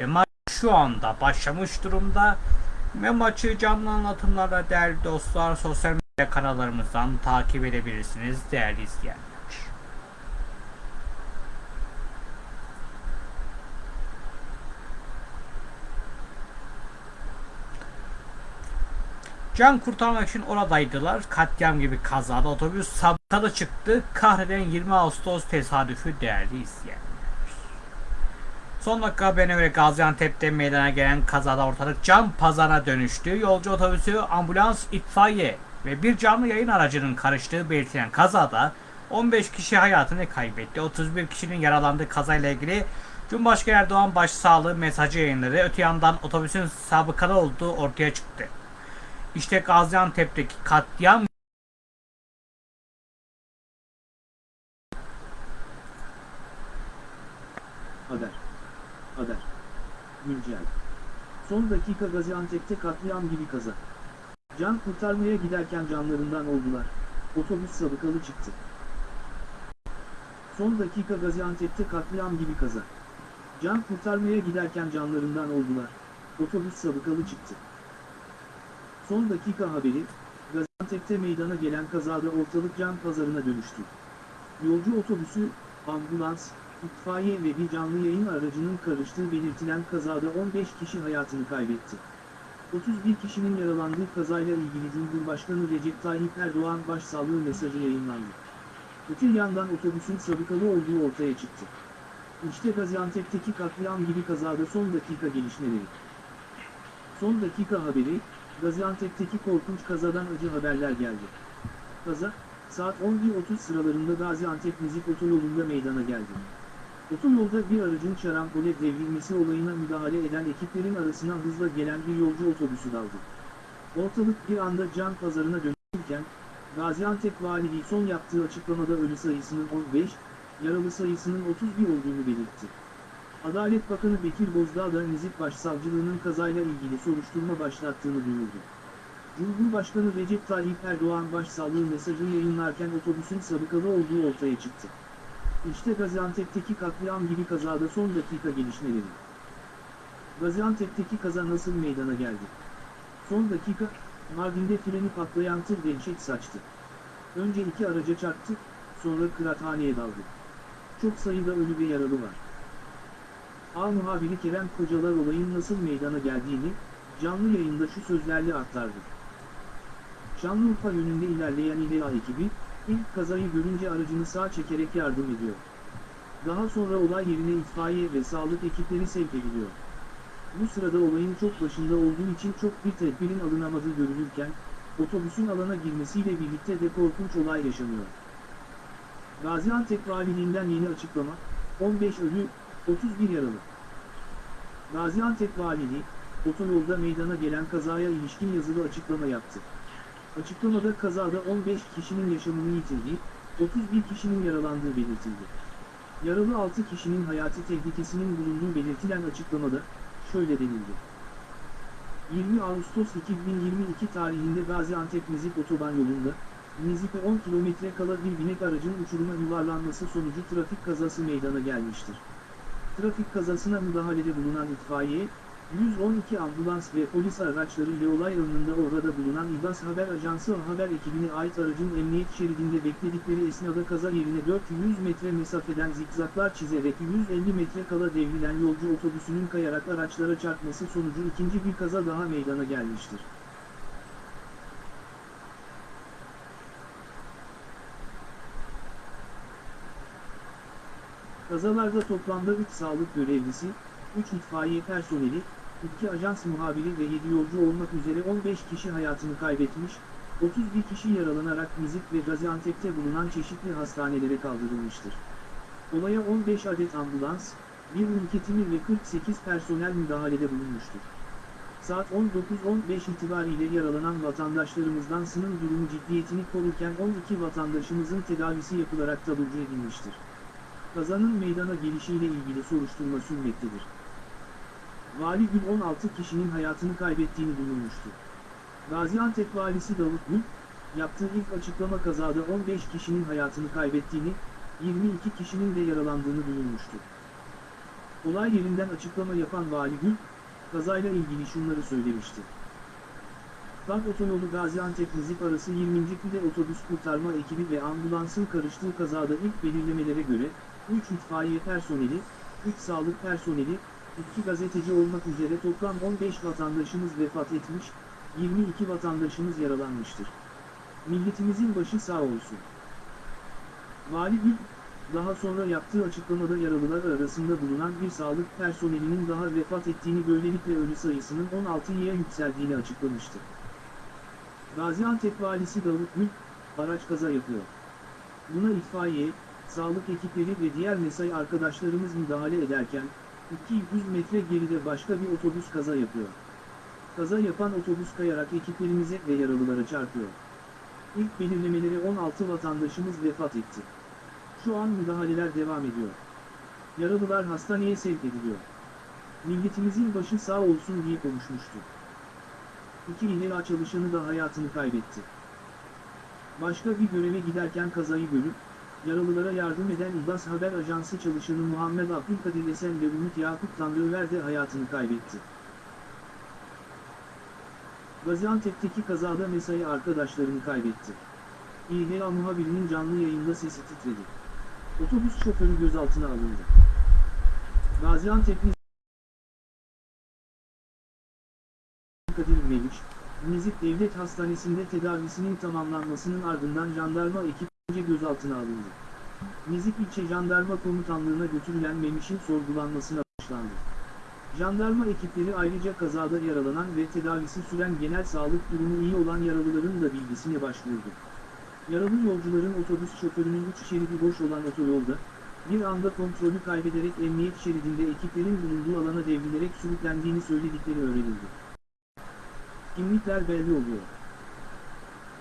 Ve maç şu anda başlamış durumda. Ve maçı canlı anlatımlarla değerli dostlar sosyal medya kanallarımızdan takip edebilirsiniz değerli izleyenler. Can kurtarmak için oradaydılar. Katliam gibi kazada otobüs sabıkalı çıktı. Kahreden 20 Ağustos tesadüfü değerli izleyenler. Son dakika haberine göre Gaziantep'te meydana gelen kazada ortalık can pazarına dönüştü. Yolcu otobüsü, ambulans, itfaiye ve bir canlı yayın aracının karıştığı belirtilen kazada 15 kişi hayatını kaybetti. 31 kişinin yaralandığı kazayla ilgili Cumhurbaşkanı Erdoğan başsağlığı mesajı yayınladı. Öte yandan otobüsün sabıkalı olduğu ortaya çıktı. İşte Gaziantep'teki katliam Haber. Haber. Güncel. Son dakika Gaziantep'te katliam gibi kaza. Can kurtarmaya giderken canlarından oldular. Otobüs sabıkalı çıktı. Son dakika Gaziantep'te katliam gibi kaza. Can kurtarmaya giderken canlarından oldular. Otobüs sabıkalı çıktı. Son dakika haberi, Gaziantep'te meydana gelen kazada ortalık can pazarına dönüştü. Yolcu otobüsü, ambulans, itfaiye ve bir canlı yayın aracının karıştığı belirtilen kazada 15 kişi hayatını kaybetti. 31 kişinin yaralandığı kazayla ilgili Cumhurbaşkanı Recep Tayyip Erdoğan başsağlığı mesajı yayınlandı. Öte yandan otobüsün sabıkalı olduğu ortaya çıktı. İşte Gaziantep'teki katliam gibi kazada son dakika gelişmeleri. Son dakika haberi, Gaziantep'teki korkunç kazadan acı haberler geldi. Kaza, saat 11.30 sıralarında Gaziantep Müzik Otoyolu'nda meydana geldi. Otoyolda bir aracın şarampole devrilmesi olayına müdahale eden ekiplerin arasına hızla gelen bir yolcu otobüsü daldı. Ortalık bir anda can pazarına dönüşürken, Gaziantep Valiliği son yaptığı açıklamada ölü sayısının 15, yaralı sayısının 31 olduğunu belirtti. Adalet Bakanı Bekir Bozdağ da Nizip Başsavcılığının kazayla ilgili soruşturma başlattığını duyurdu. Cumhurbaşkanı Recep Tayyip Erdoğan başsağlığı mesajını yayınlarken otobüsün sabıkalı olduğu ortaya çıktı. İşte Gaziantep'teki katliam gibi kazada son dakika gelişmeleri. Gaziantep'teki kaza nasıl meydana geldi? Son dakika, Mardin'de freni patlayan tır dehşet saçtı. Önce iki araca çarptı, sonra kıraathaneye daldı. Çok sayıda ölü ve yaralı var. A muhabiri Kerem Kocalar olayın nasıl meydana geldiğini, canlı yayında şu sözlerle aktardı. Şanlıurfa yönünde ilerleyen İDA ekibi, ilk kazayı görünce aracını sağa çekerek yardım ediyor. Daha sonra olay yerine itfaiye ve sağlık ekipleri sevk ediliyor. Bu sırada olayın çok başında olduğu için çok bir tedbirin alınamadığı görülürken, otobüsün alana girmesiyle birlikte de korkunç olay yaşanıyor. Gaziantep Valiliğinden yeni açıklama, 15 ölü, 31 yaralı. Gaziantep Valiliği, otoyolda meydana gelen kazaya ilişkin yazılı açıklama yaptı. Açıklamada kazada 15 kişinin yaşamını yitirdiği, 31 kişinin yaralandığı belirtildi. Yaralı 6 kişinin hayati tehlikesinin bulunduğu belirtilen açıklamada, şöyle denildi. 20 Ağustos 2022 tarihinde Gaziantep Nizip Otoban yolunda, Nizip'e 10 kilometre kala bir binek aracın uçuruma yuvarlanması sonucu trafik kazası meydana gelmiştir. Trafik kazasına müdahalede bulunan itfaiye, 112 ambulans ve polis araçları ile olay anında orada bulunan İBAS Haber Ajansı haber ekibine ait aracın emniyet şeridinde bekledikleri esnada kaza yerine 400 metre mesafeden zikzaklar çizerek 150 metre kala devrilen yolcu otobüsünün kayarak araçlara çarpması sonucu ikinci bir kaza daha meydana gelmiştir. Kazalarda toplamda 3 sağlık görevlisi, 3 itfaiye personeli, 2 ajans muhabiri ve 7 yolcu olmak üzere 15 kişi hayatını kaybetmiş, 31 kişi yaralanarak Nizip ve Gaziantep'te bulunan çeşitli hastanelere kaldırılmıştır. Olaya 15 adet ambulans, bir ülketimi ve 48 personel müdahalede bulunmuştur. Saat 19.15 itibariyle yaralanan vatandaşlarımızdan sının durumu ciddiyetini korurken 12 vatandaşımızın tedavisi yapılarak taburcu edilmiştir. Kazanın meydana gelişiyle ilgili soruşturma sürmektedir. Vali Gül 16 kişinin hayatını kaybettiğini duyurmuştu. Gaziantep valisi Davut Gül, yaptığı ilk açıklama kazada 15 kişinin hayatını kaybettiğini, 22 kişinin de yaralandığını duyurmuştu. Olay yerinden açıklama yapan Vali Gül, kazayla ilgili şunları söylemişti. Tank otoyolu Gaziantep-Nizip arası 20. pide otobüs kurtarma ekibi ve ambulansın karıştığı kazada ilk belirlemelere göre, 3 itfaiye personeli, 3 sağlık personeli, 2 gazeteci olmak üzere toplam 15 vatandaşımız vefat etmiş, 22 vatandaşımız yaralanmıştır. Milletimizin başı sağ olsun. Vali Gül, daha sonra yaptığı açıklamada yaralılar arasında bulunan bir sağlık personelinin daha vefat ettiğini böylelikle ölü sayısının 16'ya yükseldiğini açıklamıştı. Gaziantep valisi Davut Gül, araç kaza yapıyor. Buna itfaiye, sağlık ekipleri ve diğer mesai arkadaşlarımız müdahale ederken, 200 metre geride başka bir otobüs kaza yapıyor. Kaza yapan otobüs kayarak ekiplerimize ve yaralılara çarpıyor. İlk belirlemeleri 16 vatandaşımız vefat etti. Şu an müdahaleler devam ediyor. Yaralılar hastaneye sevk ediliyor. Milletimizin başı sağ olsun diye konuşmuştu. İki İHA çalışanı da hayatını kaybetti. Başka bir göreve giderken kazayı görüp, yaralılara yardım eden İBAS Haber Ajansı çalışanı Muhammed Abdülkadir Esen ve Umut Yakup Tanrıver de hayatını kaybetti. Gaziantep'teki kazada mesai arkadaşlarını kaybetti. İHA muhabirinin canlı yayında sesi titredi. Otobüs şoförü gözaltına alındı. Gaziantep'li Kadir Meliç, Nizip Devlet Hastanesi'nde tedavisinin tamamlanmasının ardından jandarma ekipçe gözaltına alındı. Nizip İlçe Jandarma Komutanlığı'na götürülen Memiş'in sorgulanmasına başlandı. Jandarma ekipleri ayrıca kazada yaralanan ve tedavisi süren genel sağlık durumu iyi olan yaralıların da bilgisine başvurdu. Yaralı yolcuların otobüs şoförünün üç şeridi boş olan otoyolda, bir anda kontrolü kaybederek emniyet şeridinde ekiplerin bulunduğu alana devrilerek sürüklendiğini söyledikleri öğrenildi. Kimlikler belli oluyor.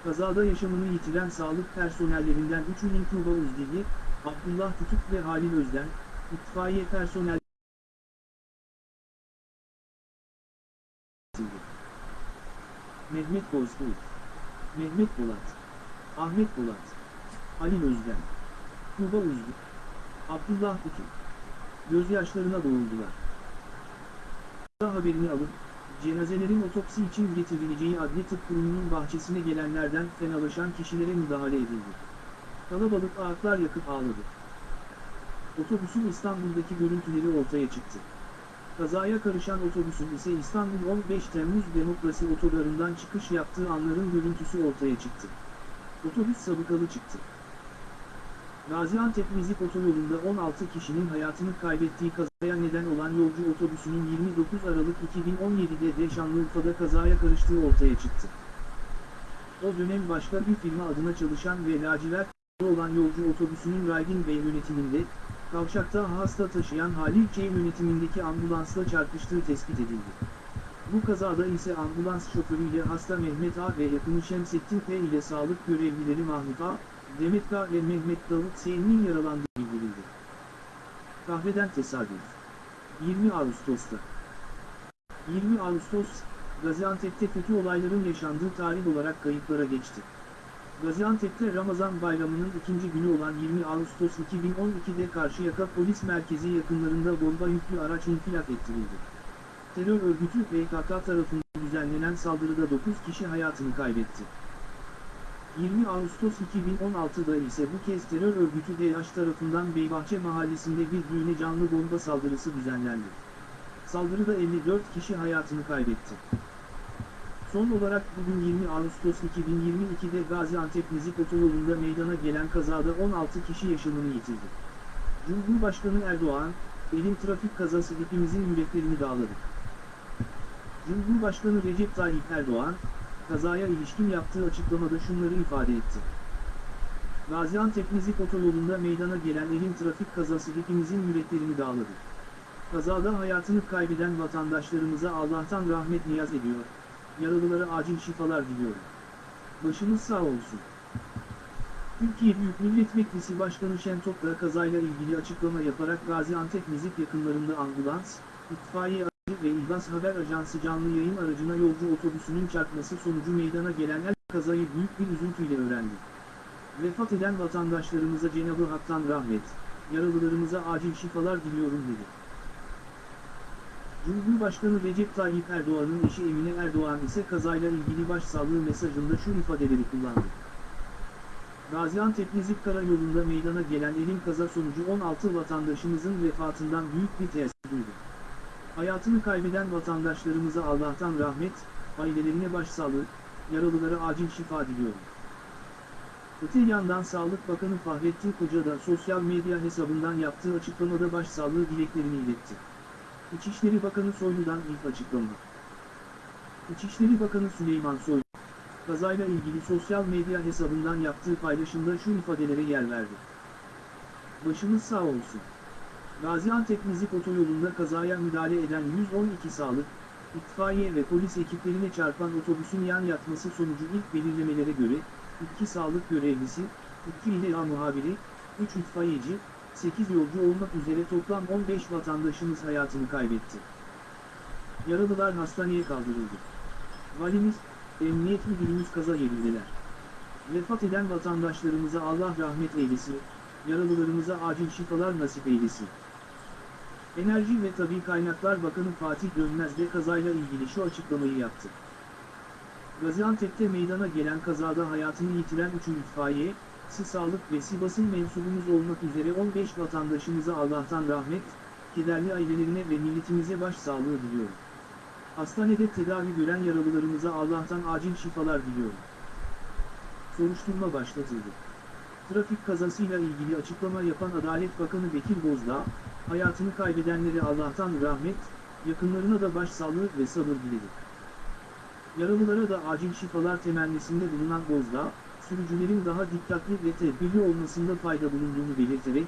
Kazada yaşamını yitiren sağlık personellerinden üçünün Tuğba Uzdili, Abdullah Tutuk ve Halil Özden, itfaiye personel Mehmet Bozkurt, Mehmet Polat, Ahmet Polat, Halil Özden, Tuğba Uzlu, Abdullah Tutuk. Gözyaşlarına boğuldular. Haberini alıp, cenazelerin otopsi için getirileceği adli tıp kurumunun bahçesine gelenlerden fenalaşan kişilere müdahale edildi. Kalabalık ağıtlar yakıp ağladı. Otobüsün İstanbul'daki görüntüleri ortaya çıktı. Kazaya karışan otobüsün ise İstanbul 15 Temmuz Demokrasi Otogarı'ndan çıkış yaptığı anların görüntüsü ortaya çıktı. Otobüs sabıkalı çıktı. Gaziantep Nizip otoyolunda 16 kişinin hayatını kaybettiği kazaya neden olan yolcu otobüsünün 29 Aralık 2017'de de Şanlıurfa'da kazaya karıştığı ortaya çıktı. O dönem başka bir firma adına çalışan ve lacivert olan yolcu otobüsünün Raygin Bey yönetiminde, kavşakta hasta taşıyan Halil K yönetimindeki ambulansla çarpıştığı tespit edildi. Bu kazada ise ambulans şoförüyle hasta Mehmet A ve yakını Şemsettin P ile sağlık görevlileri Mahmut A, Demet K ve Mehmet Davut S'nin yaralandığı bildirildi. Kahveden tesadüf. 20 Ağustos'ta. 20 Ağustos, Gaziantep'te kötü olayların yaşandığı tarih olarak kayıtlara geçti. Gaziantep'te Ramazan bayramının ikinci günü olan 20 Ağustos 2012'de Karşıyaka Polis Merkezi yakınlarında bomba yüklü araç infilak ettirildi. Terör örgütü PKK tarafından düzenlenen saldırıda 9 kişi hayatını kaybetti. 20 Ağustos 2016'da ise bu kez terör örgütü DH tarafından Beybahçe mahallesinde bir düğüne canlı bomba saldırısı düzenlendi. Saldırıda 54 kişi hayatını kaybetti. Son olarak bugün 20 Ağustos 2022'de Gaziantep Nizip otoyolunda meydana gelen kazada 16 kişi yaşamını yitirdi. Cumhurbaşkanı Erdoğan, Elim trafik kazası hepimizin yüreklerini dağladı. Cumhurbaşkanı Recep Tayyip Erdoğan, kazaya ilişkin yaptığı açıklamada şunları ifade etti. Gaziantep Nizip otoyolunda meydana gelen elim trafik kazası hepimizin yüreklerini dağladı. Kazada hayatını kaybeden vatandaşlarımıza Allah'tan rahmet niyaz ediyor, yaralılara acil şifalar diliyorum. Başınız sağ olsun. Türkiye Büyük Millet Meclisi Başkanı Şentop kazayla ilgili açıklama yaparak Gaziantep Nizip yakınlarında ambulans, itfaiye ve İlgaz Haber Ajansı canlı yayın aracına yolcu otobüsünün çarpması sonucu meydana gelen el kazayı büyük bir üzüntüyle öğrendi. Vefat eden vatandaşlarımıza Cenab-ı Hak'tan rahmet, yaralılarımıza acil şifalar diliyorum dedi. Cumhurbaşkanı Recep Tayyip Erdoğan'ın eşi Emine Erdoğan ise kazayla ilgili başsağlığı mesajında şu ifadeleri kullandı. Gaziantep Nizip Karayolu'nda meydana gelen elim kaza sonucu 16 vatandaşımızın vefatından büyük bir tesir duydu. Hayatını kaybeden vatandaşlarımıza Allah'tan rahmet, ailelerine başsağlığı, yaralılara acil şifa diliyorum. Öte yandan Sağlık Bakanı Fahrettin Koca da sosyal medya hesabından yaptığı açıklamada başsağlığı dileklerini iletti. İçişleri Bakanı Soylu'dan ilk açıklama. İçişleri Bakanı Süleyman Soylu, kazayla ilgili sosyal medya hesabından yaptığı paylaşımda şu ifadelere yer verdi. Başınız sağ olsun. Gaziantep Nizip otoyolunda kazaya müdahale eden 112 sağlık, itfaiye ve polis ekiplerine çarpan otobüsün yan yatması sonucu ilk belirlemelere göre, 2 sağlık görevlisi, 2 İLEA muhabiri, 3 itfaiyeci, 8 yolcu olmak üzere toplam 15 vatandaşımız hayatını kaybetti. Yaralılar hastaneye kaldırıldı. Valimiz, emniyet müdürümüz kaza yerindeler. Vefat eden vatandaşlarımıza Allah rahmet eylesin, yaralılarımıza acil şifalar nasip eylesin. Enerji ve Tabi Kaynaklar Bakanı Fatih Dönmez de kazayla ilgili şu açıklamayı yaptı. Gaziantep'te meydana gelen kazada hayatını yitiren 3 itfaiye, Si Sağlık ve Sivas'ın mensubumuz olmak üzere 15 vatandaşımıza Allah'tan rahmet, kederli ailelerine ve milletimize başsağlığı diliyorum. Hastanede tedavi gören yaralılarımıza Allah'tan acil şifalar diliyorum. Soruşturma başlatıldı. Trafik kazasıyla ilgili açıklama yapan Adalet Bakanı Bekir Bozdağ, hayatını kaybedenlere Allah'tan rahmet, yakınlarına da başsağlığı ve sabır diledi. Yaralılara da acil şifalar temennisinde bulunan Bozdağ, sürücülerin daha dikkatli ve tedbirli olmasında fayda bulunduğunu belirterek,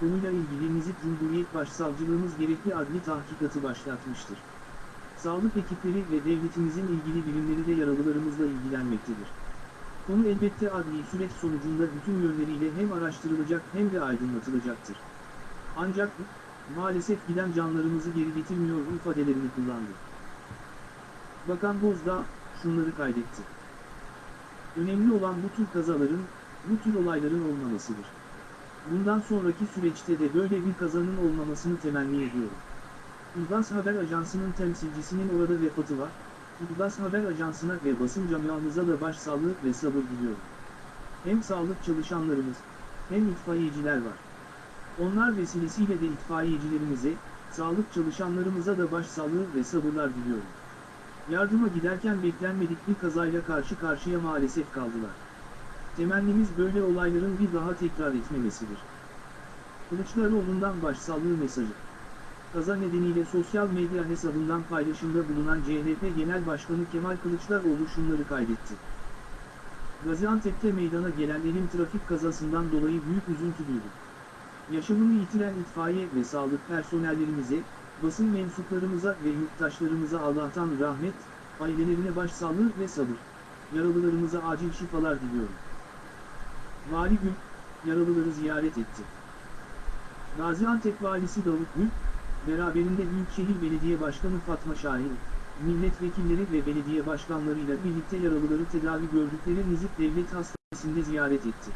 konuyla ilgili Nizip Cumhuriyet Başsavcılığımız gerekli adli tahkikatı başlatmıştır. Sağlık ekipleri ve devletimizin ilgili birimleri de yaralılarımızla ilgilenmektedir. Konu elbette adli süreç sonucunda bütün yönleriyle hem araştırılacak hem de aydınlatılacaktır. Ancak, maalesef giden canlarımızı geri getirmiyor ifadelerini kullandı. Bakan Bozdağ, şunları kaydetti. Önemli olan bu tür kazaların, bu tür olayların olmamasıdır. Bundan sonraki süreçte de böyle bir kazanın olmamasını temenni ediyorum. İlgaz Haber Ajansı'nın temsilcisinin orada vefatı var, İlgaz Haber Ajansı'na ve basın camiamıza da başsağlığı ve sabır diliyorum. Hem sağlık çalışanlarımız, hem itfaiyeciler var. Onlar vesilesiyle de itfaiyecilerimize, sağlık çalışanlarımıza da başsağlığı ve sabırlar diliyorum. Yardıma giderken beklenmedik bir kazayla karşı karşıya maalesef kaldılar. Temennimiz böyle olayların bir daha tekrar etmemesidir. Kılıçdaroğlu'ndan başsağlığı mesajı. Kaza nedeniyle sosyal medya hesabından paylaşımda bulunan CHP Genel Başkanı Kemal Kılıçdaroğlu şunları kaydetti. Gaziantep'te meydana gelen elim trafik kazasından dolayı büyük üzüntü duydum. Yaşamını yitiren itfaiye ve sağlık personellerimize, basın mensuplarımıza ve yurttaşlarımıza Allah'tan rahmet, ailelerine başsağlığı ve sabır. Yaralılarımıza acil şifalar diliyorum. Vali Gül, yaralıları ziyaret etti. Gaziantep Valisi Davut Gül, beraberinde Büyükşehir Belediye Başkanı Fatma Şahin, milletvekilleri ve belediye başkanlarıyla birlikte yaralıları tedavi gördükleri Nizip Devlet Hastanesi'nde ziyaret etti.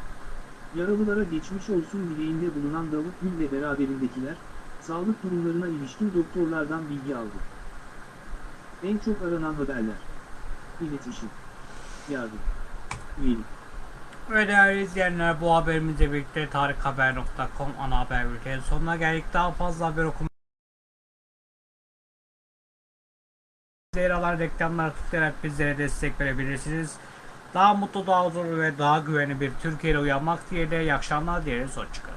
Yaralılara geçmiş olsun dileğinde bulunan Davut Gül ve beraberindekiler, sağlık durumlarına ilişkin doktorlardan bilgi aldı. En çok aranan haberler. İletişim. Yardım. Üyelik. Ve değerli izleyenler bu haberimizle birlikte tarikhaber.com ana haber bültenin sonuna geldik. Daha fazla haber okuma yer alan reklamlara tıklayarak bizlere destek verebilirsiniz. Daha mutlu, daha huzurlu ve daha güvenli bir Türkiye'de uyanmak diye de iyi akşamlar dileriz. Hoşçakalın.